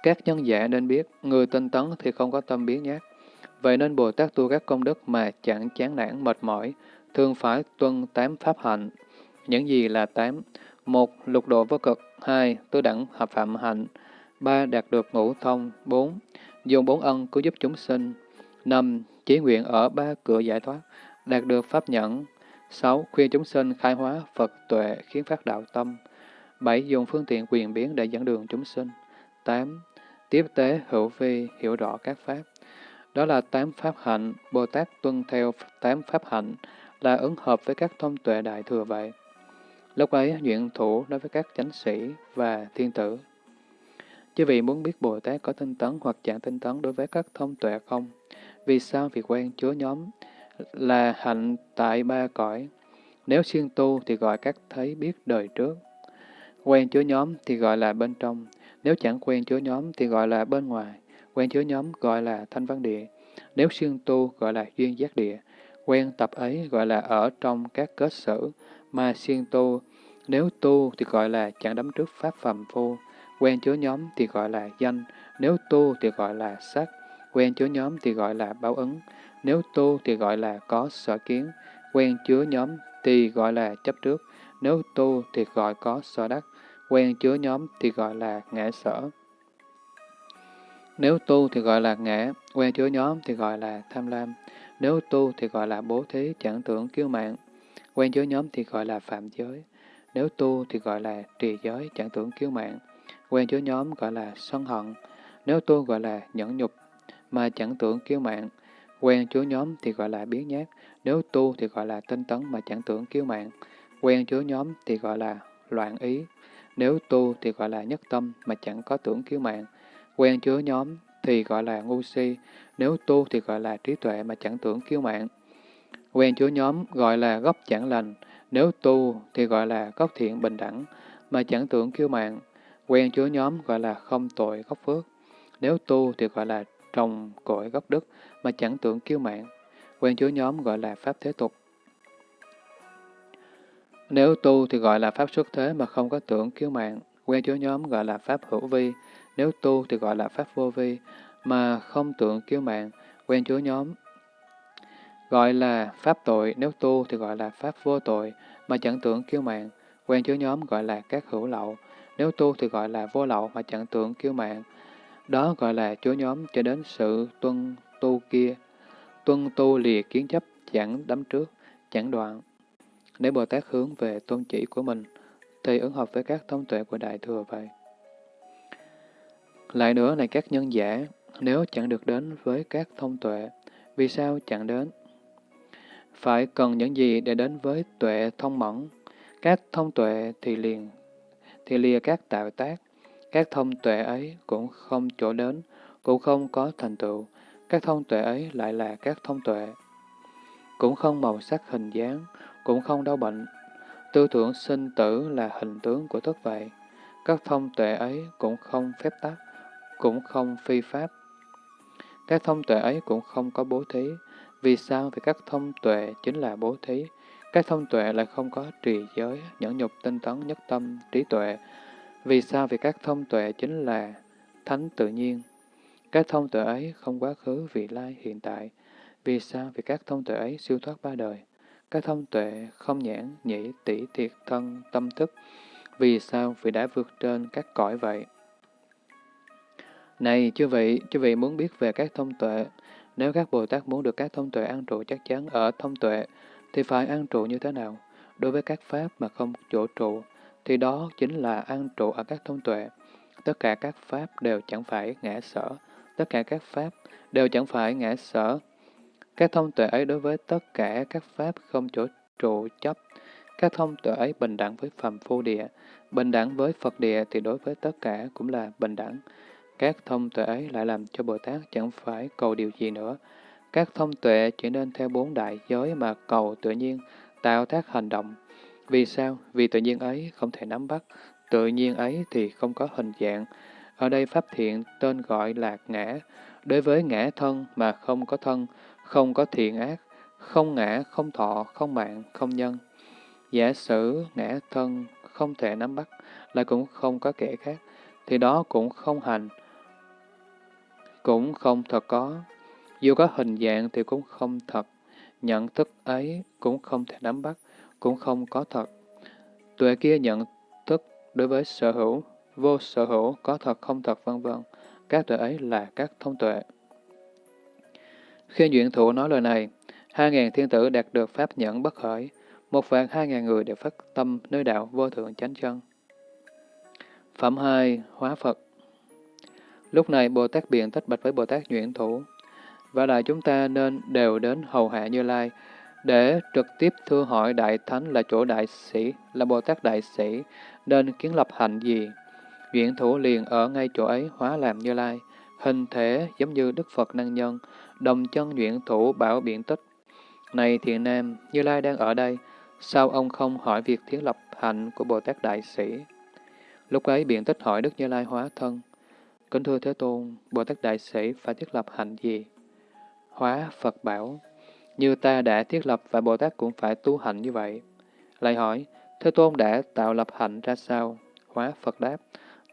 S1: Các nhân giả nên biết, người tinh tấn thì không có tâm biến nhát. Vậy nên Bồ Tát tu các công đức mà chẳng chán nản mệt mỏi, thường phải tuân tám Pháp hạnh. Những gì là tám? Một, lục độ vô cực. Hai, tứ đẳng hợp phạm hạnh. Ba, đạt được ngũ thông. Bốn, dùng bốn ân cứu giúp chúng sinh. Năm, chí nguyện ở ba cửa giải thoát, đạt được pháp nhẫn. Sáu, khuyên chúng sinh khai hóa Phật tuệ khiến phát đạo tâm. bảy Dùng phương tiện quyền biến để dẫn đường chúng sinh. tám Tiếp tế hữu vi, hiểu rõ các pháp. Đó là tám pháp hạnh, Bồ Tát tuân theo tám pháp hạnh, là ứng hợp với các thông tuệ đại thừa vậy. Lúc ấy, nguyện thủ đối với các chánh sĩ và thiên tử. Chứ vì muốn biết Bồ Tát có tinh tấn hoặc chẳng tinh tấn đối với các thông tuệ không? Vì sao việc quen chứa nhóm là hạnh tại ba cõi? Nếu siêng tu thì gọi các thấy biết đời trước. Quen chứa nhóm thì gọi là bên trong, nếu chẳng quen chứa nhóm thì gọi là bên ngoài. Quen chứa nhóm gọi là thanh văn địa, nếu siêng tu gọi là duyên giác địa. Quen tập ấy gọi là ở trong các kết sử, mà siêng tu, nếu tu thì gọi là chẳng đắm trước pháp phàm phu. Quen chứa nhóm thì gọi là danh, nếu tu thì gọi là sắc. Quen chứa nhóm thì gọi là báo ứng, nếu tu thì gọi là có sở kiến. Quen chứa nhóm thì gọi là chấp trước, nếu tu thì gọi có sở đắc quen chứa nhóm thì gọi là ngã sở. Nếu tu thì gọi là ngã, quen chứa nhóm thì gọi là tham lam. Nếu tu thì gọi là bố thí, chẳng tưởng kiêu mạng. Quen chứa nhóm thì gọi là phạm giới. Nếu tu thì gọi là trì giới, chẳng tưởng kiêu mạng. Quen chứa nhóm gọi là sân hận. Nếu tu gọi là nhẫn nhục, mà chẳng tưởng kiêu mạng. Quen chứa nhóm thì gọi là biến nhát. Nếu tu thì gọi là tinh tấn mà chẳng tưởng kiêu mạng. Quen chứa nhóm thì gọi là loạn ý. Nếu tu thì gọi là nhất tâm mà chẳng có tưởng kiêu mạng. Quen chứa nhóm thì gọi là ngu si. Nếu tu thì gọi là trí tuệ mà chẳng tưởng kiêu mạng. Quen chứa nhóm gọi là gốc chẳng lành. Nếu tu thì gọi là gốc thiện bình đẳng mà chẳng tưởng kiêu mạng. Quen chứa nhóm gọi là không tội gốc phước. Nếu tu thì gọi là trồng cội gốc đức mà chẳng tưởng kiêu mạng. Quen chứa nhóm gọi là pháp thế tục. Nếu tu thì gọi là pháp xuất thế mà không có tưởng kiêu mạng, quen chứa nhóm gọi là pháp hữu vi. Nếu tu thì gọi là pháp vô vi, mà không tưởng kiêu mạng, quen chứa nhóm. Gọi là pháp tội, nếu tu thì gọi là pháp vô tội, mà chẳng tưởng kiêu mạng. Quen chứa nhóm gọi là các hữu lậu. Nếu tu thì gọi là vô lậu mà chẳng tưởng kiêu mạng. Đó gọi là chứa nhóm cho đến sự tuân tu kia. Tuân tu lìa kiến chấp chẳng đắm trước, chẳng đoạn. Nếu Bồ Tát hướng về tôn chỉ của mình, thì ứng hợp với các thông tuệ của Đại Thừa vậy. Lại nữa này các nhân giả, nếu chẳng được đến với các thông tuệ, vì sao chẳng đến? Phải cần những gì để đến với tuệ thông mẫn? Các thông tuệ thì liền, thì lìa các tạo tác, Các thông tuệ ấy cũng không chỗ đến, cũng không có thành tựu. Các thông tuệ ấy lại là các thông tuệ. Cũng không màu sắc hình dáng, cũng không đau bệnh. Tư tưởng sinh tử là hình tướng của thức vậy. Các thông tuệ ấy cũng không phép tắc, cũng không phi pháp. Các thông tuệ ấy cũng không có bố thí. Vì sao? Vì các thông tuệ chính là bố thí. Các thông tuệ lại không có trì giới, nhẫn nhục, tinh tấn, nhất tâm, trí tuệ. Vì sao? Vì các thông tuệ chính là thánh tự nhiên. Các thông tuệ ấy không quá khứ, vị lai, hiện tại. Vì sao? Vì các thông tuệ ấy siêu thoát ba đời. Các thông tuệ không nhãn, nhĩ, tỷ, thiệt, thân, tâm thức. Vì sao? Vì đã vượt trên các cõi vậy. Này, chư vị, chư vị muốn biết về các thông tuệ. Nếu các Bồ Tát muốn được các thông tuệ an trụ chắc chắn ở thông tuệ, thì phải an trụ như thế nào? Đối với các pháp mà không chỗ trụ, thì đó chính là an trụ ở các thông tuệ. Tất cả các pháp đều chẳng phải ngã sở, tất cả các pháp đều chẳng phải ngã sở. Các thông tuệ ấy đối với tất cả các pháp không chỗ trụ chấp, các thông tuệ ấy bình đẳng với phàm phu địa, bình đẳng với Phật địa thì đối với tất cả cũng là bình đẳng. Các thông tuệ ấy lại làm cho Bồ Tát chẳng phải cầu điều gì nữa. Các thông tuệ chỉ nên theo bốn đại giới mà cầu tự nhiên, tạo tác hành động. Vì sao? Vì tự nhiên ấy không thể nắm bắt, tự nhiên ấy thì không có hình dạng. Ở đây Pháp thiện tên gọi là ngã. Đối với ngã thân mà không có thân, không có thiện ác, không ngã, không thọ, không mạng, không nhân. Giả sử ngã thân không thể nắm bắt, lại cũng không có kẻ khác, thì đó cũng không hành, cũng không thật có. Dù có hình dạng thì cũng không thật, nhận thức ấy cũng không thể nắm bắt, cũng không có thật. Tuệ kia nhận thức đối với sở hữu, vô sở hữu, có thật không thật vân vân. Các tuệ ấy là các thông tuệ. Khi duyện thủ nói lời này, hai ngàn thiên tử đạt được pháp nhẫn bất khởi, một vạn hai ngàn người đều phát tâm nơi đạo vô thượng chánh chân. Phẩm 2. Hóa Phật Lúc này Bồ Tát Biện tách bạch với Bồ Tát Nhuyễn Thủ. Và lại chúng ta nên đều đến hầu hạ Như Lai, để trực tiếp thưa hỏi Đại Thánh là chỗ đại sĩ, là Bồ Tát Đại Sĩ, nên kiến lập hạnh gì. Nhuyễn Thủ liền ở ngay chỗ ấy hóa làm Như Lai, hình thể giống như Đức Phật Năng Nhân, đồng chân Nhuyễn Thủ bảo biện tích. Này thiện nam, Như Lai đang ở đây, sao ông không hỏi việc thiết lập hạnh của Bồ Tát Đại Sĩ? Lúc ấy biện tích hỏi Đức Như Lai hóa thân. Kính thưa Thế Tôn, Bồ Tát Đại Sĩ phải thiết lập hạnh gì? Hóa Phật bảo, như ta đã thiết lập và Bồ Tát cũng phải tu hạnh như vậy. Lại hỏi, Thế Tôn đã tạo lập hạnh ra sao? Hóa Phật đáp,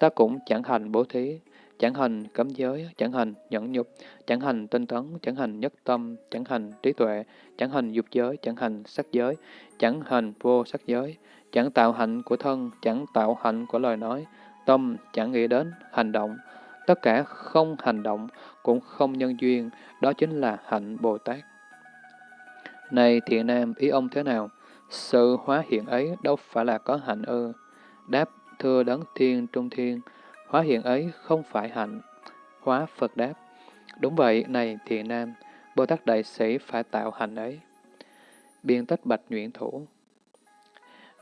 S1: ta cũng chẳng hành bố thí, chẳng hành cấm giới, chẳng hành nhẫn nhục, chẳng hành tinh tấn, chẳng hành nhất tâm, chẳng hành trí tuệ, chẳng hành dục giới, chẳng hành sắc giới, chẳng hành vô sắc giới, chẳng tạo hạnh của thân, chẳng tạo hạnh của lời nói, tâm chẳng nghĩ đến, hành động, tất cả không hành động, cũng không nhân duyên, đó chính là hạnh Bồ Tát. Này thiện nam, ý ông thế nào? Sự hóa hiện ấy đâu phải là có hạnh ư? Đáp, thưa đấng thiên trung thiên, hóa hiện ấy không phải hạnh. Hóa Phật đáp, đúng vậy, này thiện nam, Bồ Tát Đại Sĩ phải tạo hạnh ấy. Biên tách bạch nguyện thủ.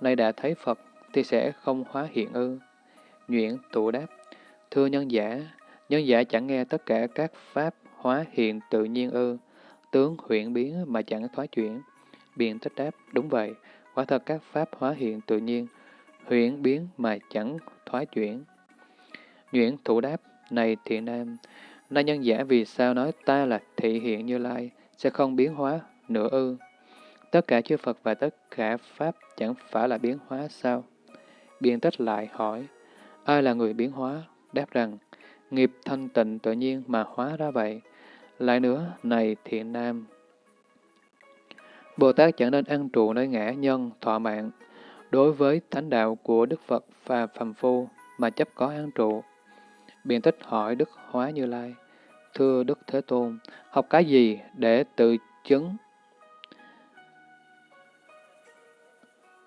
S1: Này đã thấy Phật, thì sẽ không hóa hiện ư. nguyện thủ đáp, thưa nhân giả, nhân giả chẳng nghe tất cả các pháp hóa hiện tự nhiên ư, tướng huyện biến mà chẳng thoái chuyển. Biện tích đáp, đúng vậy, quả thật các pháp hóa hiện tự nhiên, huyện biến mà chẳng thoái chuyển. Nhuyễn thủ đáp, này thiện nam, nay nhân giả vì sao nói ta là thị hiện như lai, sẽ không biến hóa nữa ư? Tất cả chư Phật và tất cả Pháp chẳng phải là biến hóa sao? Biện tích lại hỏi, ai là người biến hóa? Đáp rằng, nghiệp thanh tịnh tự nhiên mà hóa ra vậy. Lại nữa, này thiện nam, Bồ Tát chẳng nên ăn trụ nơi ngã nhân, thọ mạng, đối với thánh đạo của Đức Phật và Phàm Phu mà chấp có ăn trụ. Biện tích hỏi Đức Hóa Như Lai, Thưa Đức Thế Tôn, học cái gì để tự chứng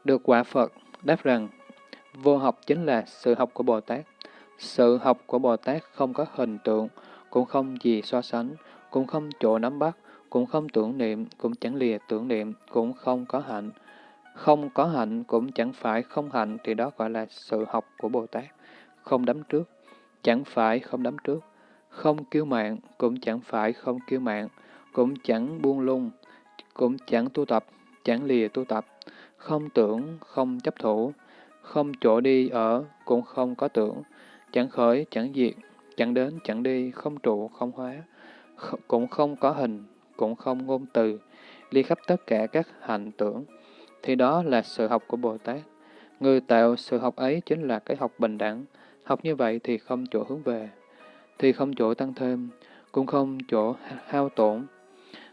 S1: được quả Phật? Đáp rằng, vô học chính là sự học của Bồ Tát. Sự học của Bồ Tát không có hình tượng, cũng không gì so sánh, cũng không chỗ nắm bắt, cũng không tưởng niệm, cũng chẳng lìa tưởng niệm, cũng không có hạnh. Không có hạnh cũng chẳng phải không hạnh thì đó gọi là sự học của Bồ Tát. Không đắm trước, chẳng phải không đắm trước, không kiêu mạng, cũng chẳng phải không kiêu mạng, cũng chẳng buông lung, cũng chẳng tu tập, chẳng lìa tu tập, không tưởng, không chấp thủ, không chỗ đi ở, cũng không có tưởng, chẳng khởi, chẳng diệt, chẳng đến, chẳng đi, không trụ, không hóa, cũng không có hình, cũng không ngôn từ, ly khắp tất cả các hành tưởng, thì đó là sự học của Bồ Tát. Người tạo sự học ấy chính là cái học bình đẳng. Học như vậy thì không chỗ hướng về, thì không chỗ tăng thêm, cũng không chỗ hao tổn.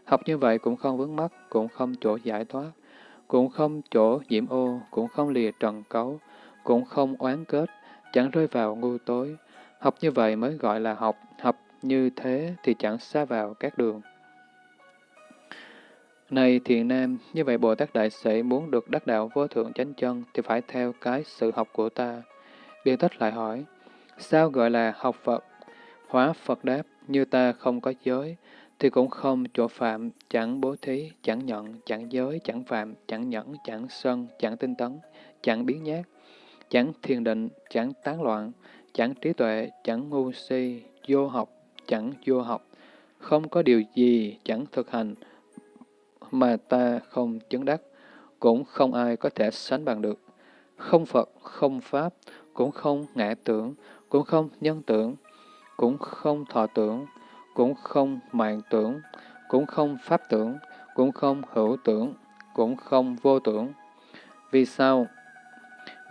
S1: Học như vậy cũng không vướng mắc, cũng không chỗ giải thoát, cũng không chỗ nhiễm ô, cũng không lìa trần cấu, cũng không oán kết, chẳng rơi vào ngu tối. Học như vậy mới gọi là học, học như thế thì chẳng xa vào các đường. Này thiện nam, như vậy Bồ Tát Đại Sĩ muốn được đắc đạo vô thượng chánh chân thì phải theo cái sự học của ta. Biện Tích lại hỏi, sao gọi là học Phật? Hóa Phật đáp, như ta không có giới, thì cũng không chỗ phạm, chẳng bố thí, chẳng nhận, chẳng giới, chẳng phạm, chẳng nhẫn, chẳng sân, chẳng tinh tấn, chẳng biến nhát, chẳng thiền định, chẳng tán loạn, chẳng trí tuệ, chẳng ngu si, vô học, chẳng vô học, không có điều gì chẳng thực hành, mà ta không chứng đắc, cũng không ai có thể sánh bằng được. Không Phật, không Pháp, cũng không ngã tưởng, cũng không nhân tưởng, cũng không thọ tưởng, cũng không mạng tưởng, cũng không pháp tưởng, cũng không hữu tưởng, cũng không vô tưởng. Vì sao?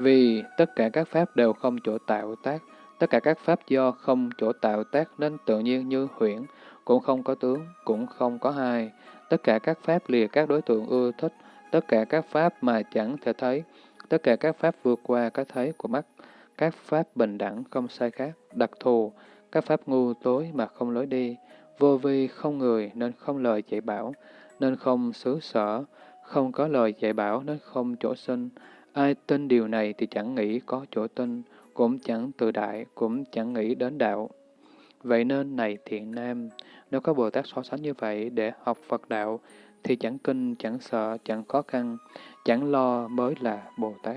S1: Vì tất cả các pháp đều không chỗ tạo tác, tất cả các pháp do không chỗ tạo tác nên tự nhiên như huyễn, cũng không có tướng, cũng không có hai. Tất cả các pháp lìa các đối tượng ưa thích, tất cả các pháp mà chẳng thể thấy, tất cả các pháp vượt qua cái thấy của mắt, các pháp bình đẳng không sai khác, đặc thù, các pháp ngu tối mà không lối đi, vô vi không người nên không lời dạy bảo, nên không xứ sở, không có lời dạy bảo nên không chỗ sinh. Ai tin điều này thì chẳng nghĩ có chỗ tin, cũng chẳng tự đại, cũng chẳng nghĩ đến đạo. Vậy nên này thiện nam, nếu có Bồ Tát so sánh như vậy để học Phật đạo, thì chẳng kinh, chẳng sợ, chẳng khó khăn, chẳng lo mới là Bồ Tát.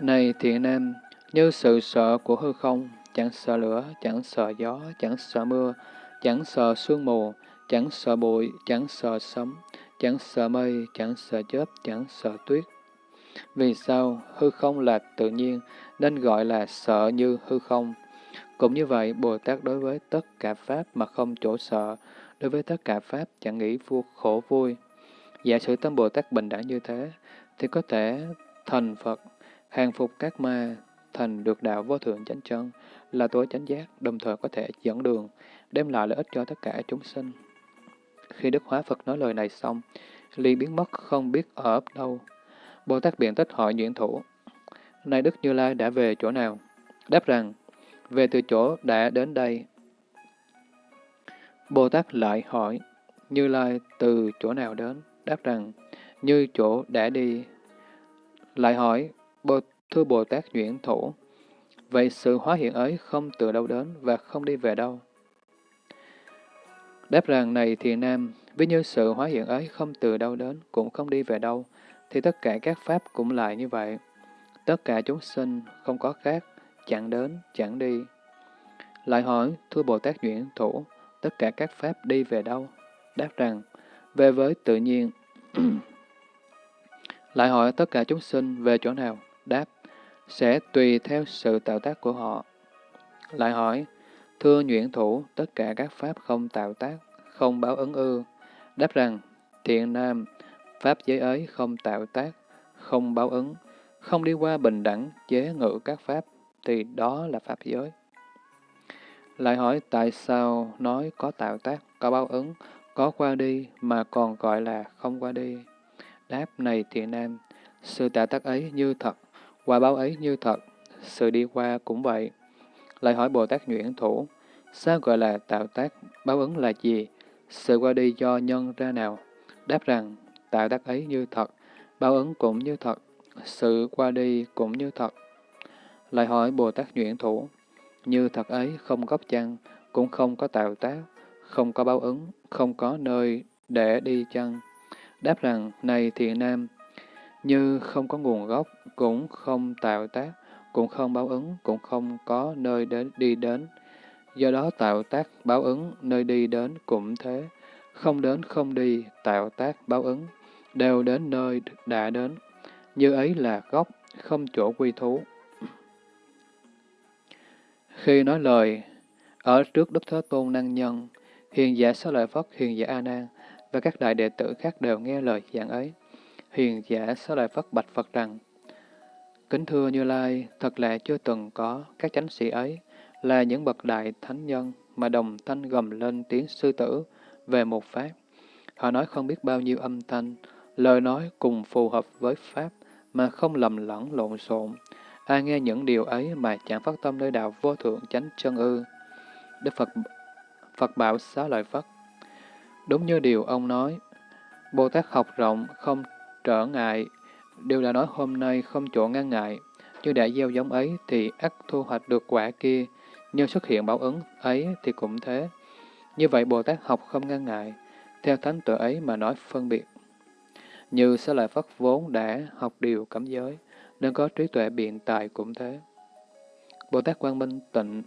S1: Này thiện nam, như sự sợ của hư không, chẳng sợ lửa, chẳng sợ gió, chẳng sợ mưa, chẳng sợ sương mù, chẳng sợ bụi, chẳng sợ sấm, chẳng sợ mây, chẳng sợ chớp, chẳng sợ tuyết. Vì sao? Hư không là tự nhiên, nên gọi là sợ như hư không. Cũng như vậy, Bồ Tát đối với tất cả Pháp mà không chỗ sợ, đối với tất cả Pháp chẳng nghĩ vô khổ vui. Giả sử tâm Bồ Tát bình đẳng như thế, thì có thể thành Phật, hàng phục các ma, thành được đạo vô thượng chánh chân, là tối chánh giác, đồng thời có thể dẫn đường, đem lại lợi ích cho tất cả chúng sinh. Khi Đức Hóa Phật nói lời này xong, liền biến mất không biết ở đâu. Bồ Tát biện tích hỏi nhuyễn thủ, Nay Đức Như Lai đã về chỗ nào? Đáp rằng, về từ chỗ đã đến đây. Bồ Tát lại hỏi, Như Lai từ chỗ nào đến? Đáp rằng, như chỗ đã đi. Lại hỏi, Bồ, thưa Bồ Tát nhuyễn Thủ, vậy sự hóa hiện ấy không từ đâu đến và không đi về đâu? Đáp rằng, này thì nam, với như sự hóa hiện ấy không từ đâu đến, cũng không đi về đâu, thì tất cả các pháp cũng lại như vậy. Tất cả chúng sinh không có khác, chẳng đến, chẳng đi. Lại hỏi, thưa Bồ Tát Duyện Thủ, tất cả các pháp đi về đâu? Đáp rằng, về với tự nhiên. Lại hỏi tất cả chúng sinh về chỗ nào? Đáp, sẽ tùy theo sự tạo tác của họ. Lại hỏi, thưa nhuyễn thủ, tất cả các pháp không tạo tác, không báo ứng ư. Đáp rằng, thiện nam, pháp giới ấy không tạo tác, không báo ứng, không đi qua bình đẳng chế ngự các pháp, thì đó là Pháp giới. Lại hỏi tại sao nói có tạo tác, có báo ứng, có qua đi mà còn gọi là không qua đi. Đáp này thiện nam, sự tạo tác ấy như thật, qua báo ấy như thật, sự đi qua cũng vậy. Lại hỏi Bồ Tát Nhuyễn Thủ, sao gọi là tạo tác, báo ứng là gì? Sự qua đi do nhân ra nào? Đáp rằng, tạo tác ấy như thật, báo ứng cũng như thật, sự qua đi cũng như thật. Lại hỏi Bồ Tát Nhuyễn Thủ, như thật ấy không gốc chăng, cũng không có tạo tác, không có báo ứng, không có nơi để đi chăng? Đáp rằng, này thiện nam, như không có nguồn gốc, cũng không tạo tác, cũng không báo ứng, cũng không có nơi đến đi đến. Do đó tạo tác báo ứng, nơi đi đến cũng thế. Không đến không đi, tạo tác báo ứng, đều đến nơi đã đến. Như ấy là gốc, không chỗ quy thú. Khi nói lời, ở trước Đức Thế Tôn Năng Nhân, hiền giả Xá Lợi Phất, hiền giả A Nan và các đại đệ tử khác đều nghe lời giảng ấy. Hiền giả Xá Lợi Phất bạch Phật rằng, Kính thưa Như Lai, thật là chưa từng có các chánh sĩ ấy, là những bậc đại thánh nhân mà đồng thanh gầm lên tiếng sư tử về một pháp. Họ nói không biết bao nhiêu âm thanh, lời nói cùng phù hợp với pháp mà không lầm lẫn lộn xộn. Ai nghe những điều ấy mà chẳng phát tâm nơi đạo vô thượng chánh chân ư. Đức Phật Phật bảo xá lợi Phất. Đúng như điều ông nói, Bồ Tát học rộng, không trở ngại, điều đã nói hôm nay không chỗ ngăn ngại, như đã gieo giống ấy thì ắt thu hoạch được quả kia, như xuất hiện báo ứng ấy thì cũng thế. Như vậy Bồ Tát học không ngăn ngại, theo thánh tuệ ấy mà nói phân biệt. Như sẽ lại Phất vốn đã học điều cấm giới, nên có trí tuệ biện tài cũng thế. Bồ Tát Quang Minh tịnh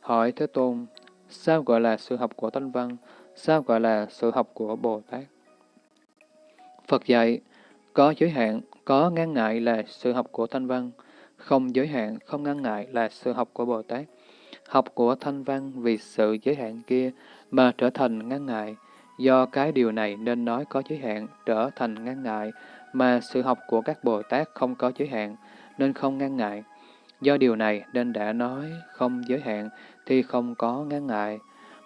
S1: hỏi Thế Tôn, sao gọi là sự học của Thanh Văn, sao gọi là sự học của Bồ Tát? Phật dạy, có giới hạn, có ngăn ngại là sự học của Thanh Văn, không giới hạn, không ngăn ngại là sự học của Bồ Tát. Học của Thanh Văn vì sự giới hạn kia mà trở thành ngăn ngại, do cái điều này nên nói có giới hạn trở thành ngăn ngại, mà sự học của các Bồ Tát không có giới hạn, nên không ngăn ngại. Do điều này nên đã nói không giới hạn thì không có ngăn ngại.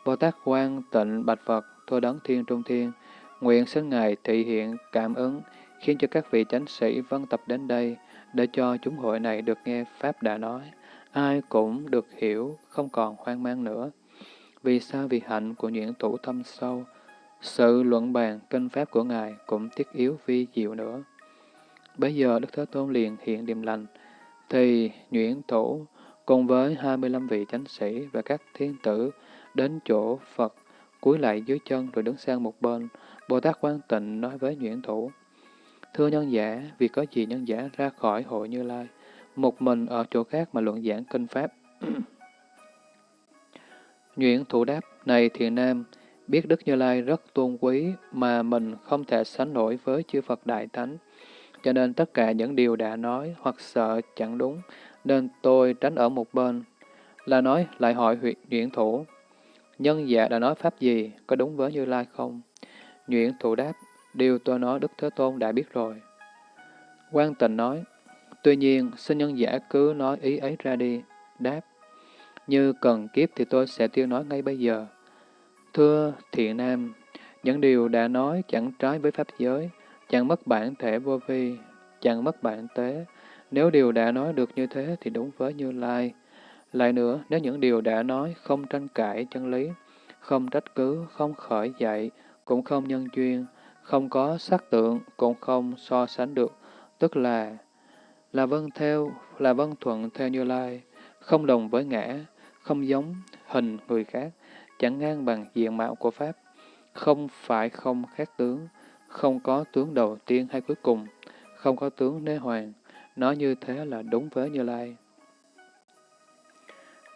S1: Bồ Tát quan tịnh bạch Phật, thua đấng thiên trung thiên, nguyện xin Ngài thị hiện cảm ứng, khiến cho các vị chánh sĩ vân tập đến đây, để cho chúng hội này được nghe Pháp đã nói. Ai cũng được hiểu, không còn hoang mang nữa. Vì sao? Vì hạnh của những thủ thâm sâu, sự luận bàn kinh Pháp của Ngài cũng thiết yếu vi diệu nữa. Bây giờ Đức Thế Tôn liền hiện điềm lành, thì nhuyễn thủ cùng với 25 vị chánh sĩ và các thiên tử đến chỗ Phật, cúi lại dưới chân rồi đứng sang một bên. Bồ Tát Quan Tịnh nói với nhuyễn thủ, Thưa nhân giả, vì có gì nhân giả ra khỏi hội Như Lai, một mình ở chỗ khác mà luận giảng kinh Pháp. nhuyễn thủ đáp, này thiện nam, biết Đức Như Lai rất tôn quý mà mình không thể sánh nổi với chư Phật Đại Thánh. Cho nên tất cả những điều đã nói hoặc sợ chẳng đúng, nên tôi tránh ở một bên. Là nói lại hỏi huyện Nhuyễn Thủ, nhân dạ đã nói pháp gì, có đúng với Như Lai không? Nhuyễn Thủ đáp, điều tôi nói Đức Thế Tôn đã biết rồi. Quan tình nói, tuy nhiên, xin nhân giả cứ nói ý ấy ra đi. Đáp, như cần kiếp thì tôi sẽ tiêu nói ngay bây giờ. Thưa thiện nam, những điều đã nói chẳng trái với pháp giới, chẳng mất bản thể vô vi, chẳng mất bản tế. Nếu điều đã nói được như thế thì đúng với Như Lai. Lại nữa, nếu những điều đã nói không tranh cãi chân lý, không trách cứ, không khởi dạy, cũng không nhân duyên, không có sắc tượng, cũng không so sánh được, tức là là vân theo, là vân thuận theo Như Lai, không đồng với ngã, không giống hình người khác, chẳng ngang bằng diện mạo của Pháp, không phải không khác tướng, không có tướng đầu tiên hay cuối cùng, không có tướng đế hoàng, nói như thế là đúng với Như Lai.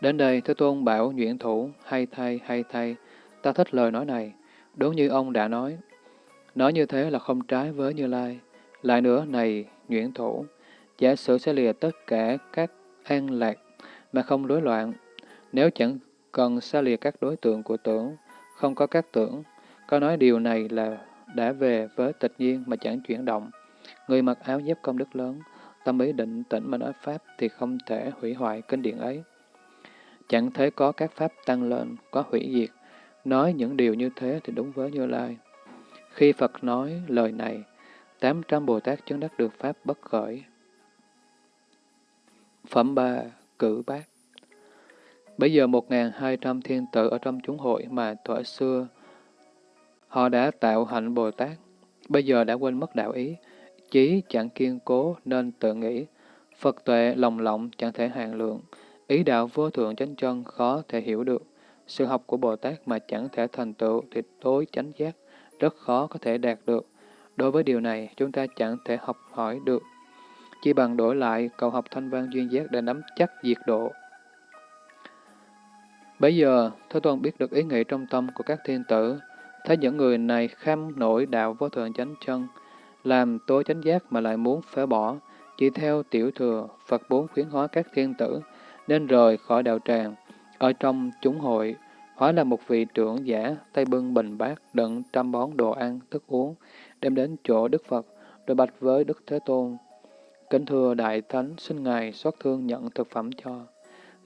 S1: Đến đây, Thế Tôn bảo Nhuyễn Thủ, hay thay, hay thay, ta thích lời nói này, đúng như ông đã nói. Nói như thế là không trái với Như Lai. Lại nữa, này, Nhuyễn Thủ, giả sử sẽ lìa tất cả các an lạc mà không rối loạn. Nếu chẳng cần xa lìa các đối tượng của tưởng, không có các tưởng, có nói điều này là đã về với tịch nhiên mà chẳng chuyển động. Người mặc áo giáp công đức lớn, tâm ý định tĩnh mà nói Pháp thì không thể hủy hoại kinh điển ấy. Chẳng thấy có các Pháp tăng lên, có hủy diệt. Nói những điều như thế thì đúng với Như Lai. Khi Phật nói lời này, 800 Bồ Tát chứng đắc được Pháp bất khởi. Phẩm 3. Cử bát Bây giờ 1.200 thiên tử ở trong chúng hội mà thuở xưa họ đã tạo hạnh Bồ Tát, bây giờ đã quên mất đạo ý, chí chẳng kiên cố nên tự nghĩ, Phật tuệ lòng lộng chẳng thể hàng lượng, ý đạo vô thượng chánh chân khó thể hiểu được, sự học của Bồ Tát mà chẳng thể thành tựu thì tối chánh giác, rất khó có thể đạt được. Đối với điều này, chúng ta chẳng thể học hỏi được. chỉ bằng đổi lại cầu học thanh văn duyên giác để nắm chắc diệt độ. Bây giờ, Thế Tôn biết được ý nghĩ trong tâm của các thiên tử, thấy những người này kham nổi đạo vô thượng chánh chân, làm tối chánh giác mà lại muốn phế bỏ, chỉ theo tiểu thừa, Phật bốn khuyến hóa các thiên tử, nên rời khỏi đạo tràng, ở trong chúng hội, hóa là một vị trưởng giả, tay bưng bình bát, đựng trăm bón đồ ăn, thức uống, đem đến chỗ Đức Phật, rồi bạch với Đức Thế Tôn. Kính thưa Đại Thánh, xin Ngài xót thương nhận thực phẩm cho.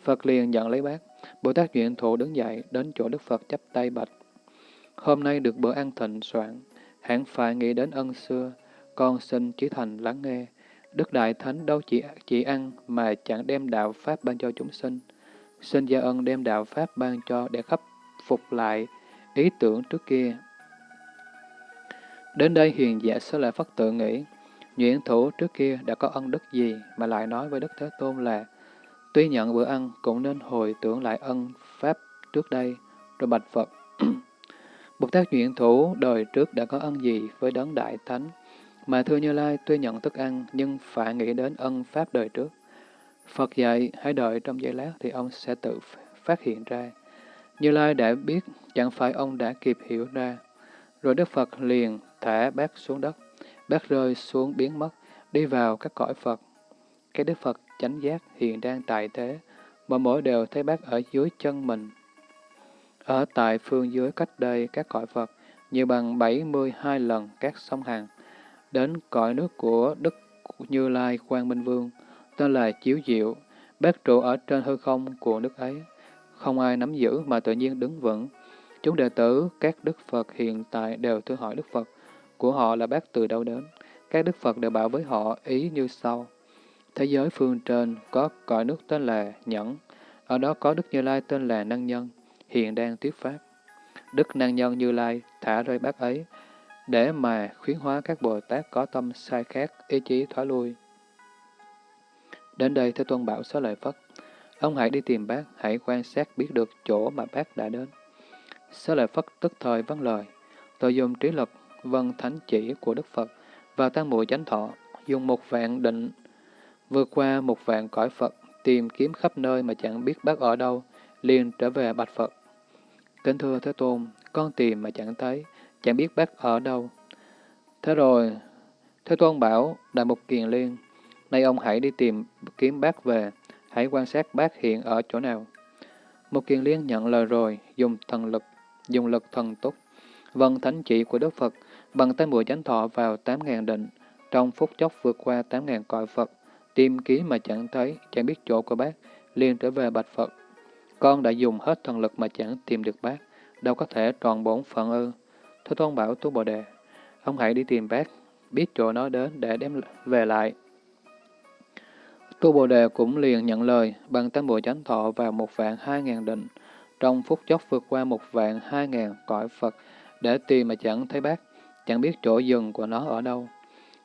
S1: Phật liền nhận lấy bát. Bồ Tát Duyện Thụ đứng dậy, đến chỗ Đức Phật chắp tay bạch. Hôm nay được bữa ăn thịnh soạn, hẳn phải nghĩ đến ân xưa, con xin chí thành lắng nghe. Đức Đại Thánh đâu chỉ chỉ ăn mà chẳng đem đạo Pháp ban cho chúng sinh. Xin gia ân đem đạo Pháp ban cho để khắc phục lại ý tưởng trước kia. Đến đây hiền giả sẽ lại phát tự nghĩ, Nhuyễn thủ trước kia đã có ân đức gì mà lại nói với Đức Thế Tôn là tuy nhận bữa ăn cũng nên hồi tưởng lại ân Pháp trước đây, rồi bạch Phật. Bồ Tát Nhuyễn Thủ đời trước đã có ân gì với đấng Đại Thánh, mà thưa Như Lai tuy nhận thức ăn nhưng phải nghĩ đến ân Pháp đời trước. Phật dạy hãy đợi trong giây lát thì ông sẽ tự phát hiện ra. Như Lai đã biết, chẳng phải ông đã kịp hiểu ra. Rồi Đức Phật liền thả bác xuống đất, bác rơi xuống biến mất, đi vào các cõi Phật. Cái Đức Phật chánh giác hiện đang tại thế, mà mỗi đều thấy bác ở dưới chân mình. Ở tại phương dưới cách đây các cõi Phật, nhiều bằng 72 lần các sông hàng, đến cõi nước của Đức Như Lai Quang Minh Vương, tên là Chiếu Diệu, bác trụ ở trên hư không của nước ấy. Không ai nắm giữ mà tự nhiên đứng vững. Chúng đệ tử, các Đức Phật hiện tại đều thưa hỏi Đức Phật, của họ là bác từ đâu đến. Các Đức Phật đều bảo với họ ý như sau. Thế giới phương trên có cõi nước tên là Nhẫn, ở đó có Đức Như Lai tên là Năng Nhân, hiện đang thuyết pháp. Đức Năng Nhân Như Lai thả rơi bác ấy, để mà khuyến hóa các Bồ Tát có tâm sai khác, ý chí thoái lui. Đến đây Thế Tôn bảo xá lợi Phất, ông hãy đi tìm bác, hãy quan sát biết được chỗ mà bác đã đến. Xá lợi Phất tức thời vâng lời, tôi dùng trí lực vân thánh chỉ của Đức Phật và tăng muội chánh thọ, dùng một vạn định vượt qua một vạn cõi Phật, tìm kiếm khắp nơi mà chẳng biết bác ở đâu, liền trở về bạch Phật. Kính thưa Thế Tôn, con tìm mà chẳng thấy, chẳng biết bác ở đâu. Thế rồi, Thế Tôn bảo Đại Mục Kiền Liên, nay ông hãy đi tìm kiếm bác về, hãy quan sát bác hiện ở chỗ nào. Một Kiền Liên nhận lời rồi, dùng thần lực, dùng lực thần túc, vâng thánh chỉ của Đức Phật, bằng tay mũi chánh thọ vào tám ngàn định, trong phút chốc vượt qua tám ngàn cõi Phật, tìm kiếm mà chẳng thấy, chẳng biết chỗ của bác, liền trở về bạch Phật. Con đã dùng hết thần lực mà chẳng tìm được bác, đâu có thể tròn bổn phận ư. thưa Tôn bảo Tu Bồ Đề, ông hãy đi tìm bác, biết chỗ nó đến để đem về lại. Tu Bồ Đề cũng liền nhận lời, bằng tam bộ chánh thọ vào một vạn hai ngàn định, trong phút chốc vượt qua một vạn hai ngàn cõi Phật, để tìm mà chẳng thấy bác, chẳng biết chỗ dừng của nó ở đâu.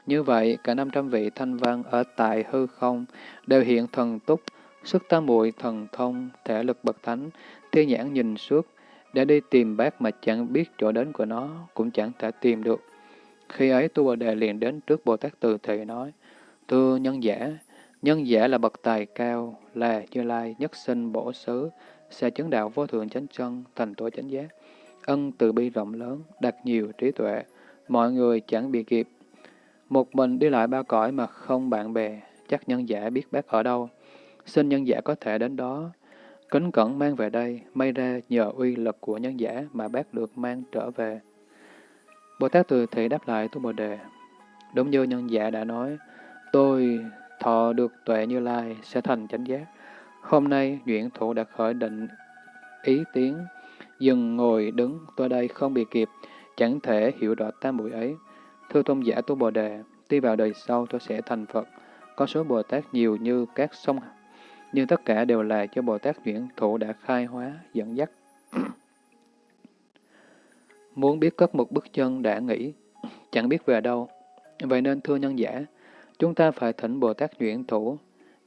S1: Như vậy, cả 500 vị thanh văn ở tại hư không đều hiện thần túc, sức tam muội thần thông, thể lực bậc thánh, thiên nhãn nhìn suốt, để đi tìm bác mà chẳng biết chỗ đến của nó, cũng chẳng thể tìm được. Khi ấy Tu Bồ Đề liền đến trước Bồ Tát Từ Thị nói, Thưa nhân giả, nhân giả là bậc tài cao, là Như Lai, nhất sinh bổ xứ, sẽ chứng đạo vô thượng chánh chân, thành tổ chánh giác. Ân từ bi rộng lớn, đặt nhiều trí tuệ, mọi người chẳng bị kịp, một mình đi lại ba cõi mà không bạn bè, chắc nhân giả biết bác ở đâu. Xin nhân giả có thể đến đó. Kính cẩn mang về đây, may ra nhờ uy lực của nhân giả mà bác được mang trở về. Bồ Tát Từ Thị đáp lại Tu Bồ Đề. Đúng như nhân giả đã nói, tôi thọ được tuệ như lai sẽ thành chánh giác. Hôm nay, nguyện thủ đã khởi định ý tiếng, dừng ngồi đứng tôi đây không bị kịp, chẳng thể hiểu rõ tam bụi ấy. Thưa tôn giả tu Bồ Đề, tuy vào đời sau tôi sẽ thành Phật. Có số Bồ Tát nhiều như các sông, nhưng tất cả đều là cho Bồ Tát nguyện thủ đã khai hóa, dẫn dắt. Muốn biết cất một bước chân đã nghĩ, chẳng biết về đâu. Vậy nên thưa nhân giả, chúng ta phải thỉnh Bồ Tát Nhuyễn Thủ.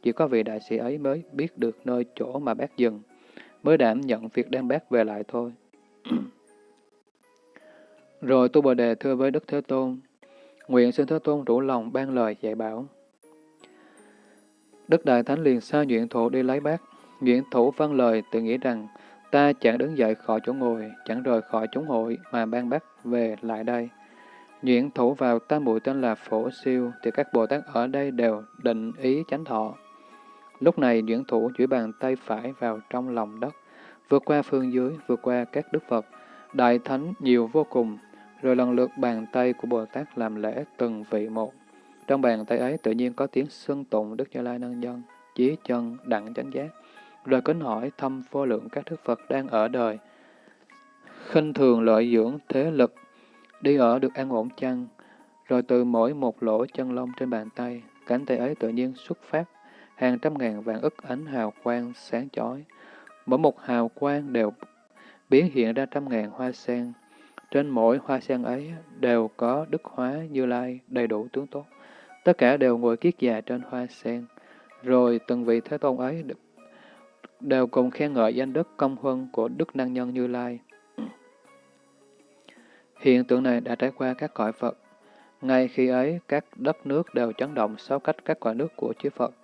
S1: Chỉ có vị đại sĩ ấy mới biết được nơi chỗ mà bác dừng, mới đảm nhận việc đem bác về lại thôi. Rồi Tu Bồ Đề thưa với Đức Thế Tôn, Nguyện xin Thế Tôn rủ lòng ban lời dạy bảo. Đức Đại Thánh liền sai Duyện Thủ đi lấy bác. nguyện Thủ văn lời tự nghĩ rằng, ta chẳng đứng dậy khỏi chỗ ngồi, chẳng rời khỏi chúng hội mà ban bác về lại đây. Nhuyễn Thủ vào tam muội tên là Phổ Siêu, thì các Bồ Tát ở đây đều định ý chánh thọ. Lúc này nhuyễn Thủ duỗi bàn tay phải vào trong lòng đất, vượt qua phương dưới, vượt qua các Đức Phật, Đại Thánh nhiều vô cùng, rồi lần lượt bàn tay của Bồ Tát làm lễ từng vị một. Trong bàn tay ấy tự nhiên có tiếng xưng tụng Đức Như Lai Năng Nhân, chí chân, đặng chánh giác, rồi kính hỏi thăm vô lượng các Đức Phật đang ở đời. khinh thường lợi dưỡng thế lực, đi ở được an ổn chăng? Rồi từ mỗi một lỗ chân lông trên bàn tay, cánh tay ấy tự nhiên xuất phát, hàng trăm ngàn vàng ức ánh hào quang sáng chói. Mỗi một hào quang đều biến hiện ra trăm ngàn hoa sen. Trên mỗi hoa sen ấy đều có đức hóa như lai đầy đủ tướng tốt. Tất cả đều ngồi kiết già trên hoa sen. Rồi từng vị Thế Tôn ấy đều cùng khen ngợi danh đức công huân của Đức Năng Nhân Như Lai. Hiện tượng này đã trải qua các cõi Phật. Ngay khi ấy, các đất nước đều chấn động sau cách các cõi nước của chư Phật.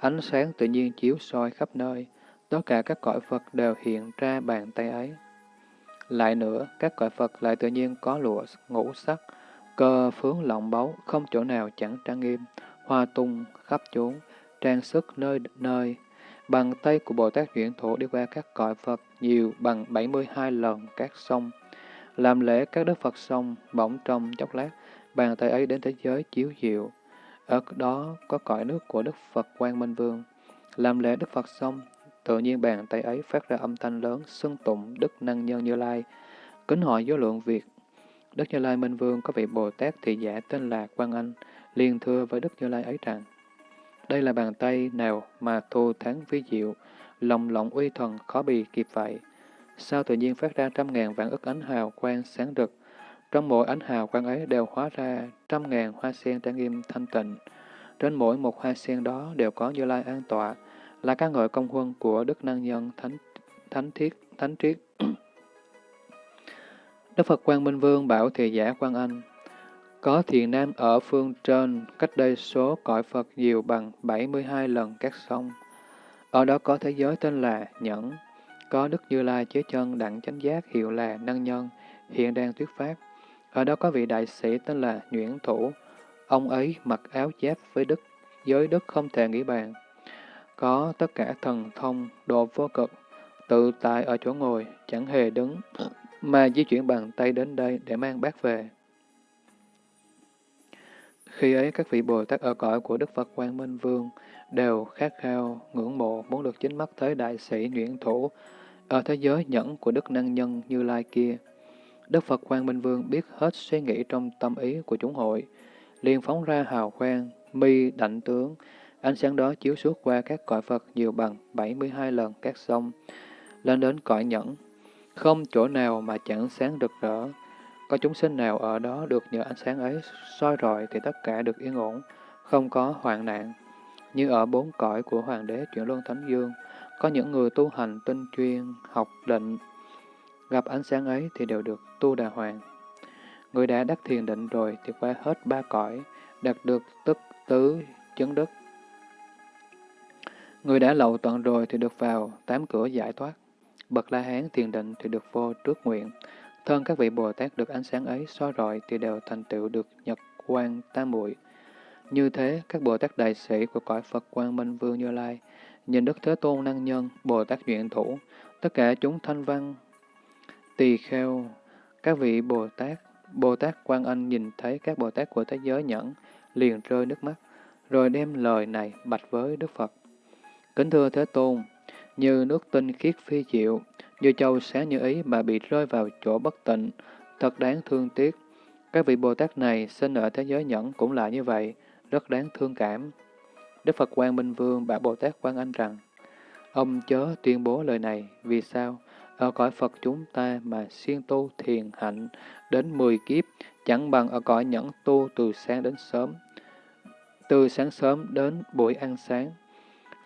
S1: Ánh sáng tự nhiên chiếu soi khắp nơi. Tất cả các cõi Phật đều hiện ra bàn tay ấy. Lại nữa, các cõi Phật lại tự nhiên có lụa ngũ sắc, cơ phướng lộng báu, không chỗ nào chẳng trang nghiêm, hoa tung khắp chốn, trang sức nơi nơi. Bàn tay của Bồ Tát chuyển Thổ đi qua các cõi Phật nhiều bằng 72 lần các sông. Làm lễ các đức Phật xong, bỗng trong chốc lát, bàn tay ấy đến thế giới chiếu diệu. Ở đó có cõi nước của Đức Phật Quang Minh Vương. Làm lễ Đức Phật xong, tự nhiên bàn tay ấy phát ra âm thanh lớn, xưng tụng Đức Năng Nhân Như Lai, kính hỏi vô lượng việc. Đức Như Lai Minh Vương có vị Bồ Tát thị giả tên là Quang Anh, liền thưa với Đức Như Lai ấy rằng, đây là bàn tay nào mà thù thắng vi diệu, lòng lộng uy thần khó bì kịp vậy. Sao tự nhiên phát ra trăm ngàn vạn ức ánh hào quang sáng rực, trong mỗi ánh hào quang ấy đều hóa ra trăm ngàn hoa sen trang nghiêm thanh tịnh. Trên mỗi một hoa sen đó đều có Như Lai an tọa, là ca ngợi công huân của Đức Năng Nhân Thánh Thánh Thiết Thánh Triết. Đức Phật Quang Minh Vương bảo thị giả Quang Anh, có thiền nam ở phương trên, cách đây số cõi Phật nhiều bằng 72 lần các sông. Ở đó có thế giới tên là Nhẫn, có Đức Như Lai chế chân đặng chánh giác hiệu là Năng Nhân, hiện đang thuyết pháp. Ở đó có vị đại sĩ tên là Nhuyễn Thủ, ông ấy mặc áo giáp với đức, giới đức không thể nghĩ bàn. Có tất cả thần thông, độ vô cực, tự tại ở chỗ ngồi, chẳng hề đứng, mà di chuyển bằng tay đến đây để mang bát về. Khi ấy, các vị Bồ Tát ở cõi của Đức Phật Quang Minh Vương đều khát khao, ngưỡng mộ, muốn được chính mắt thấy đại sĩ Nguyễn Thủ ở thế giới nhẫn của Đức Năng Nhân Như Lai kia. Đức Phật Quang Minh Vương biết hết suy nghĩ trong tâm ý của chúng hội, liền phóng ra hào quang, mi đảnh tướng, ánh sáng đó chiếu suốt qua các cõi Phật nhiều bằng 72 lần các sông, lên đến cõi nhẫn. Không chỗ nào mà chẳng sáng rực rỡ, có chúng sinh nào ở đó được nhờ ánh sáng ấy soi rọi thì tất cả được yên ổn, không có hoạn nạn. Như ở bốn cõi của Hoàng đế chuyển luân Thánh Dương, có những người tu hành tinh chuyên, học định, gặp ánh sáng ấy thì đều được tu đà hoàng. Người đã đắc thiền định rồi thì qua hết ba cõi, đạt được tức tứ chứng đức. Người đã lậu tận rồi thì được vào tám cửa giải thoát. Bậc La Hán thiền định thì được vô trước nguyện. Thân các vị Bồ Tát được ánh sáng ấy soi rọi thì đều thành tựu được nhật quan tam muội. Như thế, các Bồ Tát đại sĩ của cõi Phật Quang Minh Vương Như Lai, nhìn Đức Thế Tôn Năng Nhân, Bồ Tát Duyện Thủ, tất cả chúng thanh văn, tỳ kheo, các vị Bồ Tát, Bồ Tát Quan Anh nhìn thấy các Bồ Tát của thế giới nhẫn, liền rơi nước mắt, rồi đem lời này bạch với Đức Phật. Kính thưa Thế Tôn, như nước tinh khiết phi diệu, như châu sáng như ý mà bị rơi vào chỗ bất tịnh, thật đáng thương tiếc. Các vị Bồ Tát này sinh ở thế giới nhẫn cũng là như vậy, rất đáng thương cảm. Đức Phật Quang Minh Vương bảo Bồ Tát Quan Anh rằng, ông chớ tuyên bố lời này, vì sao? Ở cõi Phật chúng ta mà siêng tu thiền hạnh đến 10 kiếp, chẳng bằng ở cõi nhẫn tu từ sáng đến sớm. Từ sáng sớm đến buổi ăn sáng,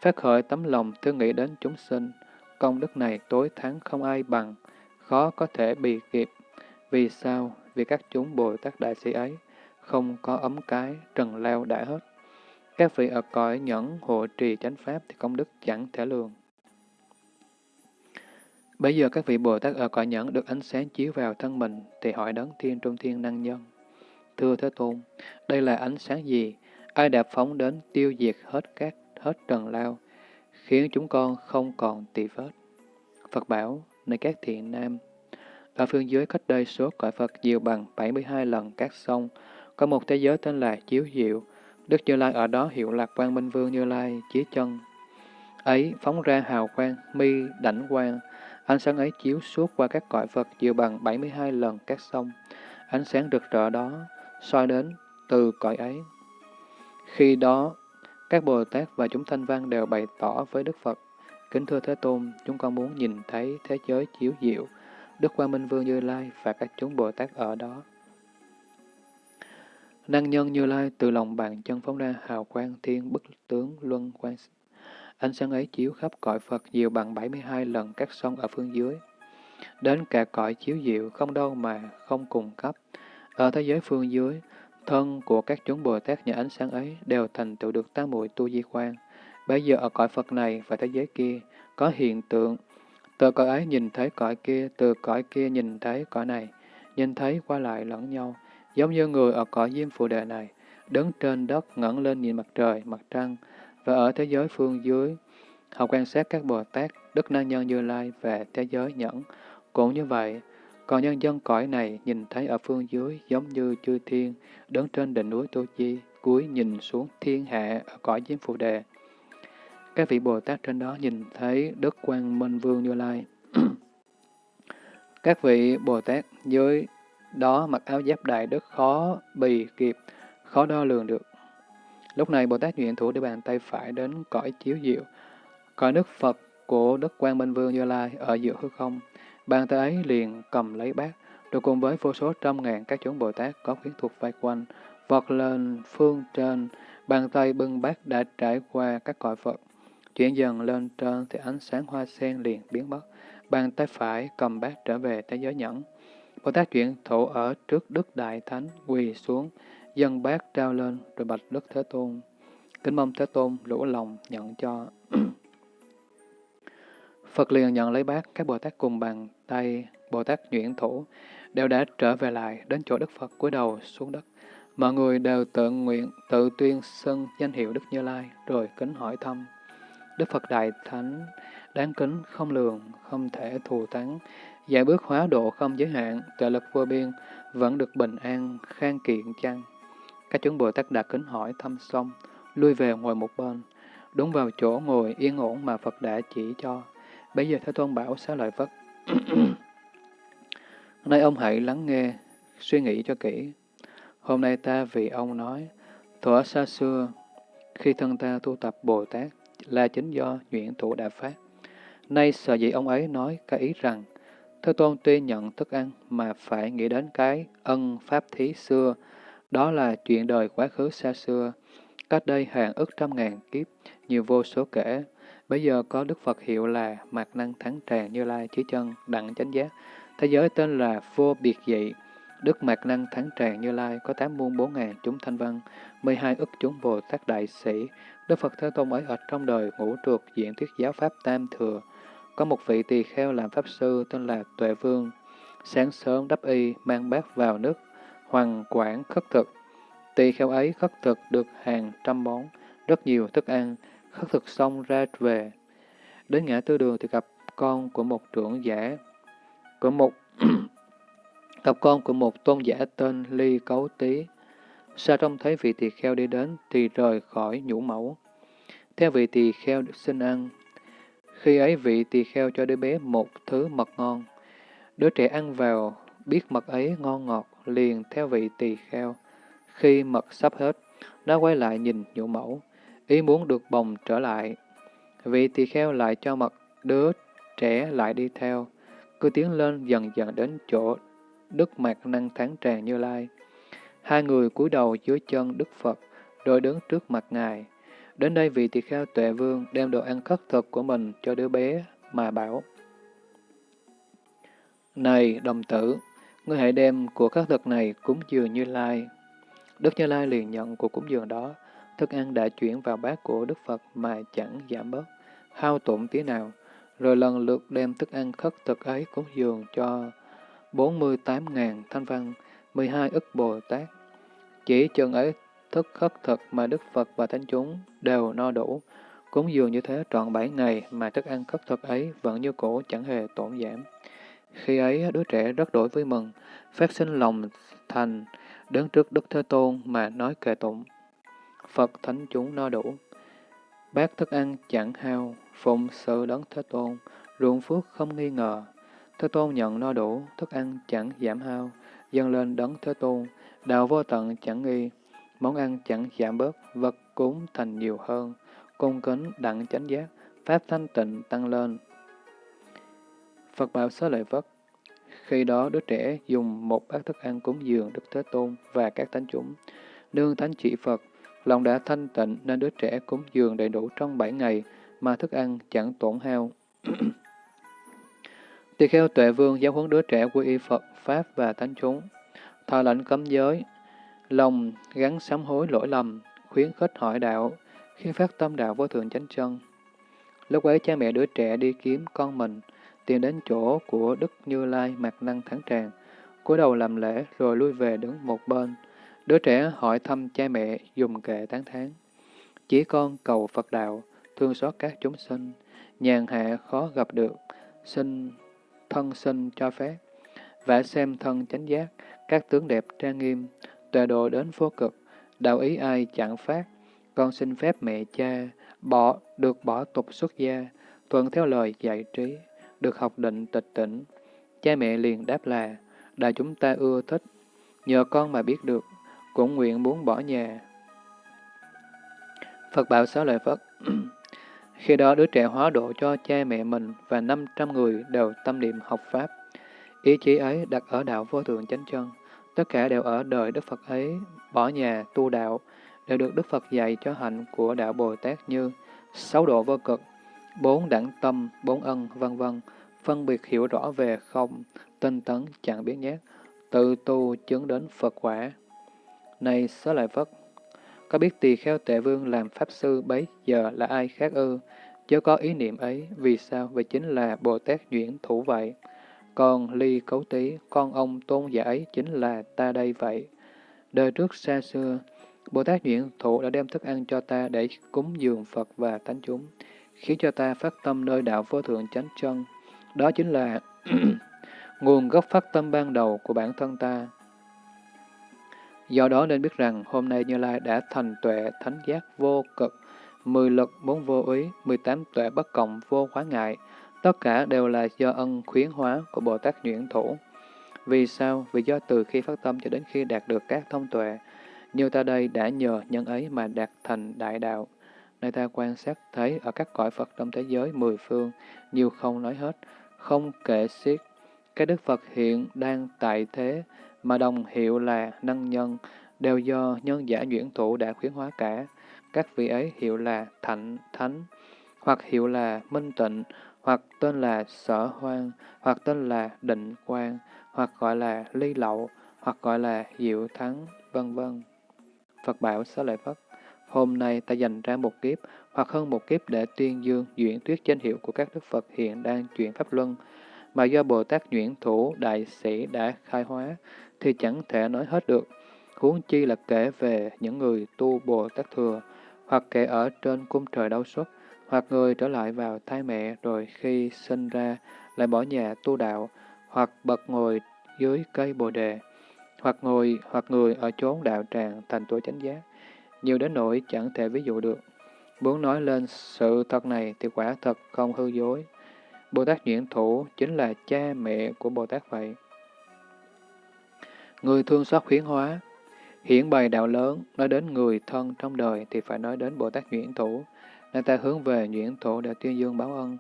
S1: phát khởi tấm lòng thương nghĩ đến chúng sinh, công đức này tối thắng không ai bằng, khó có thể bị kịp. Vì sao? Vì các chúng Bồ Tát Đại Sĩ ấy không có ấm cái, trần lao đã hết. Các vị ở cõi nhẫn hộ trì chánh pháp thì công đức chẳng thể lường. Bây giờ các vị Bồ Tát ở cõi nhẫn được ánh sáng chiếu vào thân mình thì hỏi đấng thiên trung thiên năng nhân. Thưa Thế Tôn, đây là ánh sáng gì? Ai đã phóng đến tiêu diệt hết các hết trần lao, khiến chúng con không còn tỳ vết. Phật bảo, này các thiện nam, ở phương dưới cách đây số cõi Phật nhiều bằng 72 lần các sông, có một thế giới tên là Chiếu Diệu. Đức Như Lai ở đó hiệu lạc quan Minh Vương Như Lai, chí chân. Ấy phóng ra hào quang, mi đảnh quang, ánh sáng ấy chiếu suốt qua các cõi Phật nhiều bằng 72 lần các sông. Ánh sáng rực rỡ đó soi đến từ cõi ấy. Khi đó, các Bồ Tát và chúng thanh văn đều bày tỏ với Đức Phật, Kính thưa Thế Tôn, chúng con muốn nhìn thấy thế giới chiếu diệu, Đức Quang Minh Vương Như Lai và các chúng Bồ Tát ở đó. Năng nhân Như Lai từ lòng bàn chân phóng ra hào quang thiên bức tướng luân quang. Ánh sáng ấy chiếu khắp cõi Phật nhiều bằng 72 lần các sông ở phương dưới. Đến cả cõi chiếu diệu không đâu mà không cùng cấp. Ở thế giới phương dưới, thân của các chúng Bồ Tát nhờ ánh sáng ấy đều thành tựu được tám muội tu di quan. Bây giờ ở cõi Phật này và thế giới kia có hiện tượng từ cõi ấy nhìn thấy cõi kia, từ cõi kia nhìn thấy cõi này, nhìn thấy qua lại lẫn nhau, giống như người ở cõi diêm phù đề này, đứng trên đất ngẩng lên nhìn mặt trời, mặt trăng, và ở thế giới phương dưới, họ quan sát các Bồ Tát, Đức Na Nhân Như Lai về thế giới nhẫn. Cũng như vậy, còn nhân dân cõi này nhìn thấy ở phương dưới giống như chư thiên, đứng trên đỉnh núi Tô Chi, cúi nhìn xuống thiên hạ ở cõi diêm phù đề. Các vị Bồ Tát trên đó nhìn thấy Đức Quang Minh Vương Như Lai. Các vị Bồ Tát dưới đó mặc áo giáp đại đức khó bì kịp, khó đo lường được. Lúc này Bồ Tát nguyện thủ để bàn tay phải đến cõi chiếu diệu, cõi đức Phật của Đức Quang Minh Vương Như Lai ở giữa hư không. Bàn tay ấy liền cầm lấy bát, rồi cùng với vô số trăm ngàn các chúng Bồ Tát có khuyến thuộc vây quanh, vọt lên phương trên, bàn tay bưng bát đã trải qua các cõi Phật. Chuyển dần lên trên thì ánh sáng hoa sen liền biến mất. Bàn tay phải cầm bát trở về thế giới nhẫn. Bồ Tát chuyển thủ ở trước Đức Đại Thánh quỳ xuống, dân bát trao lên rồi bạch Đức Thế Tôn. Kính mong Thế Tôn lũ lòng nhận cho. Phật liền nhận lấy bát, các Bồ Tát cùng bàn tay, Bồ Tát nhuyễn thủ, đều đã trở về lại đến chỗ Đức Phật cúi đầu xuống đất. Mọi người đều tự nguyện, tự tuyên xưng danh hiệu Đức Như Lai, rồi kính hỏi thăm. Đức Phật Đại Thánh, đáng kính, không lường, không thể thù thắng, giải bước hóa độ không giới hạn, trợ lực vô biên, vẫn được bình an, khang kiện chăng? Các chúng Bồ Tát đã kính hỏi thăm xong, lui về ngồi một bên, đúng vào chỗ ngồi yên ổn mà Phật đã chỉ cho. Bây giờ Thế Tôn bảo xá lợi Phất. Nay ông hãy lắng nghe, suy nghĩ cho kỹ. Hôm nay ta vì ông nói, thuở xa xưa, khi thân ta tu tập Bồ Tát, là chính do nhuyễn thủ đã phát. Nay sợ dĩ ông ấy nói cái ý rằng, Thế Tôn tuy nhận thức ăn mà phải nghĩ đến cái ân pháp thí xưa, đó là chuyện đời quá khứ xa xưa, cách đây hàng ức trăm ngàn kiếp, nhiều vô số kể. Bây giờ có Đức Phật hiệu là Mạc Năng Thắng Tràng Như Lai Chí Chân Đặng Chánh Giác. Thế giới tên là Vô Biệt Dị. Đức Mạc Năng Thắng Tràng Như Lai có tám muôn bốn ngàn chúng thanh văn, mười hai ức chúng Bồ Tát Đại Sĩ. Đức Phật Thế Tôn ấy ở trong đời ngũ trượt diện thuyết giáo Pháp Tam Thừa. Có một vị tỳ kheo làm Pháp Sư tên là Tuệ Vương. Sáng sớm đắp y, mang bát vào nước, hoàng quản khất thực. Tỳ kheo ấy khất thực được hàng trăm món, rất nhiều thức ăn, khất thực xong ra về. Đến ngã tư đường thì gặp con của một trưởng giả, của một gặp con của một tôn giả tên Ly Cấu Tý. Sa trông thấy vị tỳ kheo đi đến thì rời khỏi nhũ mẫu. Theo vị tỳ kheo xin ăn. Khi ấy vị tỳ kheo cho đứa bé một thứ mật ngon. Đứa trẻ ăn vào, biết mật ấy ngon ngọt, liền theo vị tỳ kheo. Khi mật sắp hết, nó quay lại nhìn nhũ mẫu, ý muốn được bồng trở lại. Vị tỳ kheo lại cho mật, đứa trẻ lại đi theo, cứ tiến lên dần dần đến chỗ Đức Mạc Năng Thắng Tràng Như Lai. Hai người cúi đầu dưới chân Đức Phật, rồi đứng trước mặt Ngài. Đến đây vị tỳ kheo tuệ vương đem đồ ăn khất thực của mình cho đứa bé mà bảo. Này đồng tử, ngươi hãy đem của khất thực này cúng dường Như Lai. Đức Như Lai liền nhận của cúng dường đó, thức ăn đã chuyển vào bát của Đức Phật mà chẳng giảm bớt, hao tổn tí nào, rồi lần lượt đem thức ăn khất thực ấy cúng dường cho 48.000 thanh văn, 12 ức Bồ Tát. Chỉ chừng ấy thức khất thực mà Đức Phật và Thánh chúng đều no đủ, cúng dường như thế trọn bảy ngày mà thức ăn khất thực ấy vẫn như cũ chẳng hề tổn giảm. Khi ấy, đứa trẻ rất đổi vui mừng, phát sinh lòng thành, đứng trước Đức Thế Tôn mà nói kệ tụng. Phật thánh chúng no đủ. Bát thức ăn chẳng hao, phụng sự đấng Thế Tôn, ruộng phước không nghi ngờ. Thế Tôn nhận no đủ, thức ăn chẳng giảm hao, dâng lên đấng Thế Tôn, đạo vô tận chẳng nghi, món ăn chẳng giảm bớt, vật cúng thành nhiều hơn, cung kính đặng chánh giác, pháp thanh tịnh tăng lên. Phật bảo xá lợi Phất Khi đó đứa trẻ dùng một bát thức ăn cúng dường Đức Thế Tôn và các thánh chúng. Nương thánh chỉ Phật, lòng đã thanh tịnh nên đứa trẻ cúng dường đầy đủ trong bảy ngày mà thức ăn chẳng tổn hao. Tỳ kheo tuệ vương giáo huấn đứa trẻ quy y Phật, Pháp và Thánh chúng. Thọ lệnh cấm giới, lòng gắn sám hối lỗi lầm, khuyến khích hỏi đạo, khi phát tâm đạo vô thượng chánh chân. Lúc ấy cha mẹ đứa trẻ đi kiếm con mình, tìm đến chỗ của Đức Như Lai mặt năng thắng tràng, cúi đầu làm lễ rồi lui về đứng một bên. Đứa trẻ hỏi thăm cha mẹ dùng kệ tán thán. Chỉ con cầu Phật đạo, thương xót các chúng sinh, nhàn hạ khó gặp được, xin thân sinh cho phép, vả xem thân chánh giác, các tướng đẹp trang nghiêm, tòa độ đến vô cực, đạo ý ai chẳng phát, con xin phép mẹ cha, bỏ được bỏ tục xuất gia, thuận theo lời dạy trí, được học định tịch tỉnh. Cha mẹ liền đáp là, đại chúng ta ưa thích, nhờ con mà biết được, cũng nguyện muốn bỏ nhà. Phật bảo xá lợi Phất Khi đó đứa trẻ hóa độ cho cha mẹ mình và 500 người đều tâm niệm học Pháp. Ý chí ấy đặt ở đạo vô thượng chánh chân. Tất cả đều ở đời Đức Phật ấy, bỏ nhà, tu đạo, đều được Đức Phật dạy cho hạnh của đạo Bồ Tát như sáu độ vô cực, bốn đẳng tâm, bốn ân, vân vân phân biệt hiểu rõ về không, tinh tấn chẳng biến nhát, tự tu chứng đến Phật quả. Này xá lợi Phất, có biết tỳ kheo tệ vương làm pháp sư bấy giờ là ai khác ư? Chớ có ý niệm ấy, vì sao? Vì chính là Bồ Tát Duyển Thủ vậy. Còn ly cấu tí, con ông tôn giả ấy chính là ta đây vậy. Đời trước xa xưa, Bồ Tát Duyện Thụ đã đem thức ăn cho ta để cúng dường Phật và Thánh chúng, khiến cho ta phát tâm nơi đạo vô thượng chánh chân. Đó chính là nguồn gốc phát tâm ban đầu của bản thân ta. Do đó nên biết rằng hôm nay Như Lai đã thành tuệ thánh giác vô cực, mười lực bốn vô ý, mười tám tuệ bất cộng vô hóa ngại, tất cả đều là do ân khuyến hóa của Bồ Tát Nhuyễn Thủ. Vì sao? Vì do từ khi phát tâm cho đến khi đạt được các thông tuệ, như ta đây đã nhờ nhân ấy mà đạt thành đại đạo. Nơi ta quan sát thấy ở các cõi Phật trong thế giới mười phương, nhiều không nói hết, không kể xiết. Các Đức Phật hiện đang tại thế, mà đồng hiệu là năng nhân, đều do nhân giả nhuyễn thủ đã khuyến hóa cả. Các vị ấy hiệu là thạnh, thánh, hoặc hiệu là minh tịnh, hoặc tên là sở hoang, hoặc tên là định quang, hoặc gọi là ly lậu, hoặc gọi là diệu thắng, vân vân. Phật bảo xá lợi Phất, hôm nay ta dành ra một kiếp hoặc hơn một kiếp để tuyên dương duyển thuyết danh hiệu của các đức Phật hiện đang chuyển pháp luân, mà do Bồ Tát Nhuyễn Thủ Đại Sĩ đã khai hóa, thì chẳng thể nói hết được. Huống chi là kể về những người tu Bồ Tát Thừa, hoặc kể ở trên cung trời đau xuất, hoặc người trở lại vào thai mẹ rồi khi sinh ra lại bỏ nhà tu đạo, hoặc bật ngồi dưới cây bồ đề, hoặc ngồi hoặc người ở chốn đạo tràng thành tuổi chánh giác, nhiều đến nỗi chẳng thể ví dụ được. Muốn nói lên sự thật này thì quả thật không hư dối. Bồ Tát Nhuyễn Thủ chính là cha mẹ của Bồ Tát vậy. Người thương xót khuyến hóa, hiển bày đạo lớn, nói đến người thân trong đời thì phải nói đến Bồ Tát Nhuyễn Thủ, nên ta hướng về Nhuyễn thổ để tuyên dương báo ân.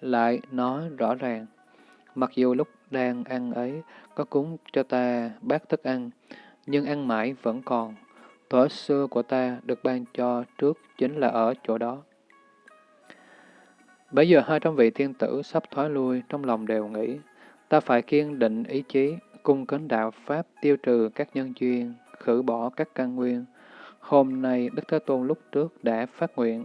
S1: Lại nói rõ ràng, mặc dù lúc đang ăn ấy có cúng cho ta bát thức ăn, nhưng ăn mãi vẫn còn. Thuở xưa của ta được ban cho trước chính là ở chỗ đó. Bây giờ hai trăm vị thiên tử sắp thoái lui, trong lòng đều nghĩ, ta phải kiên định ý chí, cung kính đạo Pháp tiêu trừ các nhân duyên, khử bỏ các căn nguyên. Hôm nay, Đức Thế Tôn lúc trước đã phát nguyện,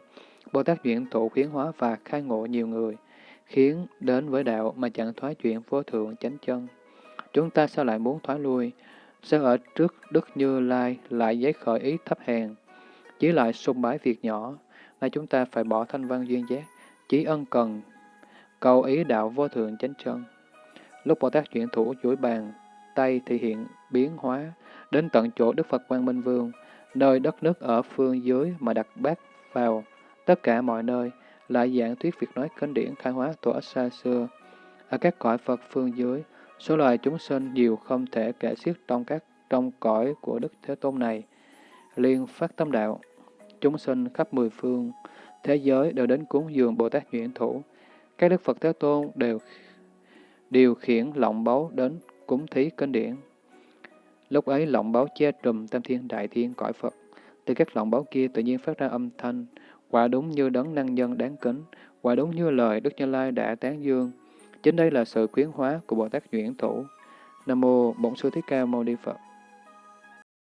S1: Bồ Tát chuyển Thụ khuyến hóa và khai ngộ nhiều người, khiến đến với đạo mà chẳng thoái chuyện vô thượng chánh chân. Chúng ta sao lại muốn thoái lui? Sao ở trước Đức Như Lai lại giấy khởi ý thấp hèn, chỉ lại sung bái việc nhỏ, nay chúng ta phải bỏ thanh văn duyên giác, chỉ ân cần, cầu ý đạo vô thượng chánh chân. Lúc Bồ Tát chuyển thủ chuỗi bàn, tay thì hiện biến hóa, đến tận chỗ Đức Phật Quang Minh Vương, nơi đất nước ở phương dưới mà đặt bát vào, tất cả mọi nơi, lại giảng thuyết việc nói kinh điển khai hóa thuở xa xưa. Ở các cõi Phật phương dưới, số loài chúng sinh nhiều không thể kể xiết trong các trong cõi của Đức Thế Tôn này. Liên phát tâm đạo, chúng sinh khắp mười phương, thế giới đều đến cúng dường Bồ Tát Nhuyễn Thủ. Các Đức Phật Thế Tôn đều điều khiển lọng báu đến cúng thí kinh điển. Lúc ấy lọng báu che trùm tam thiên đại thiên cõi Phật. Từ các lọng báu kia tự nhiên phát ra âm thanh, quả đúng như đấng năng nhân đáng kính, quả đúng như lời Đức Như Lai đã tán dương. Chính đây là sự khuyến hóa của Bồ Tát Nhuyễn Thủ. Nam Mô Bổn Sư Thích Ca Mâu Ni Phật.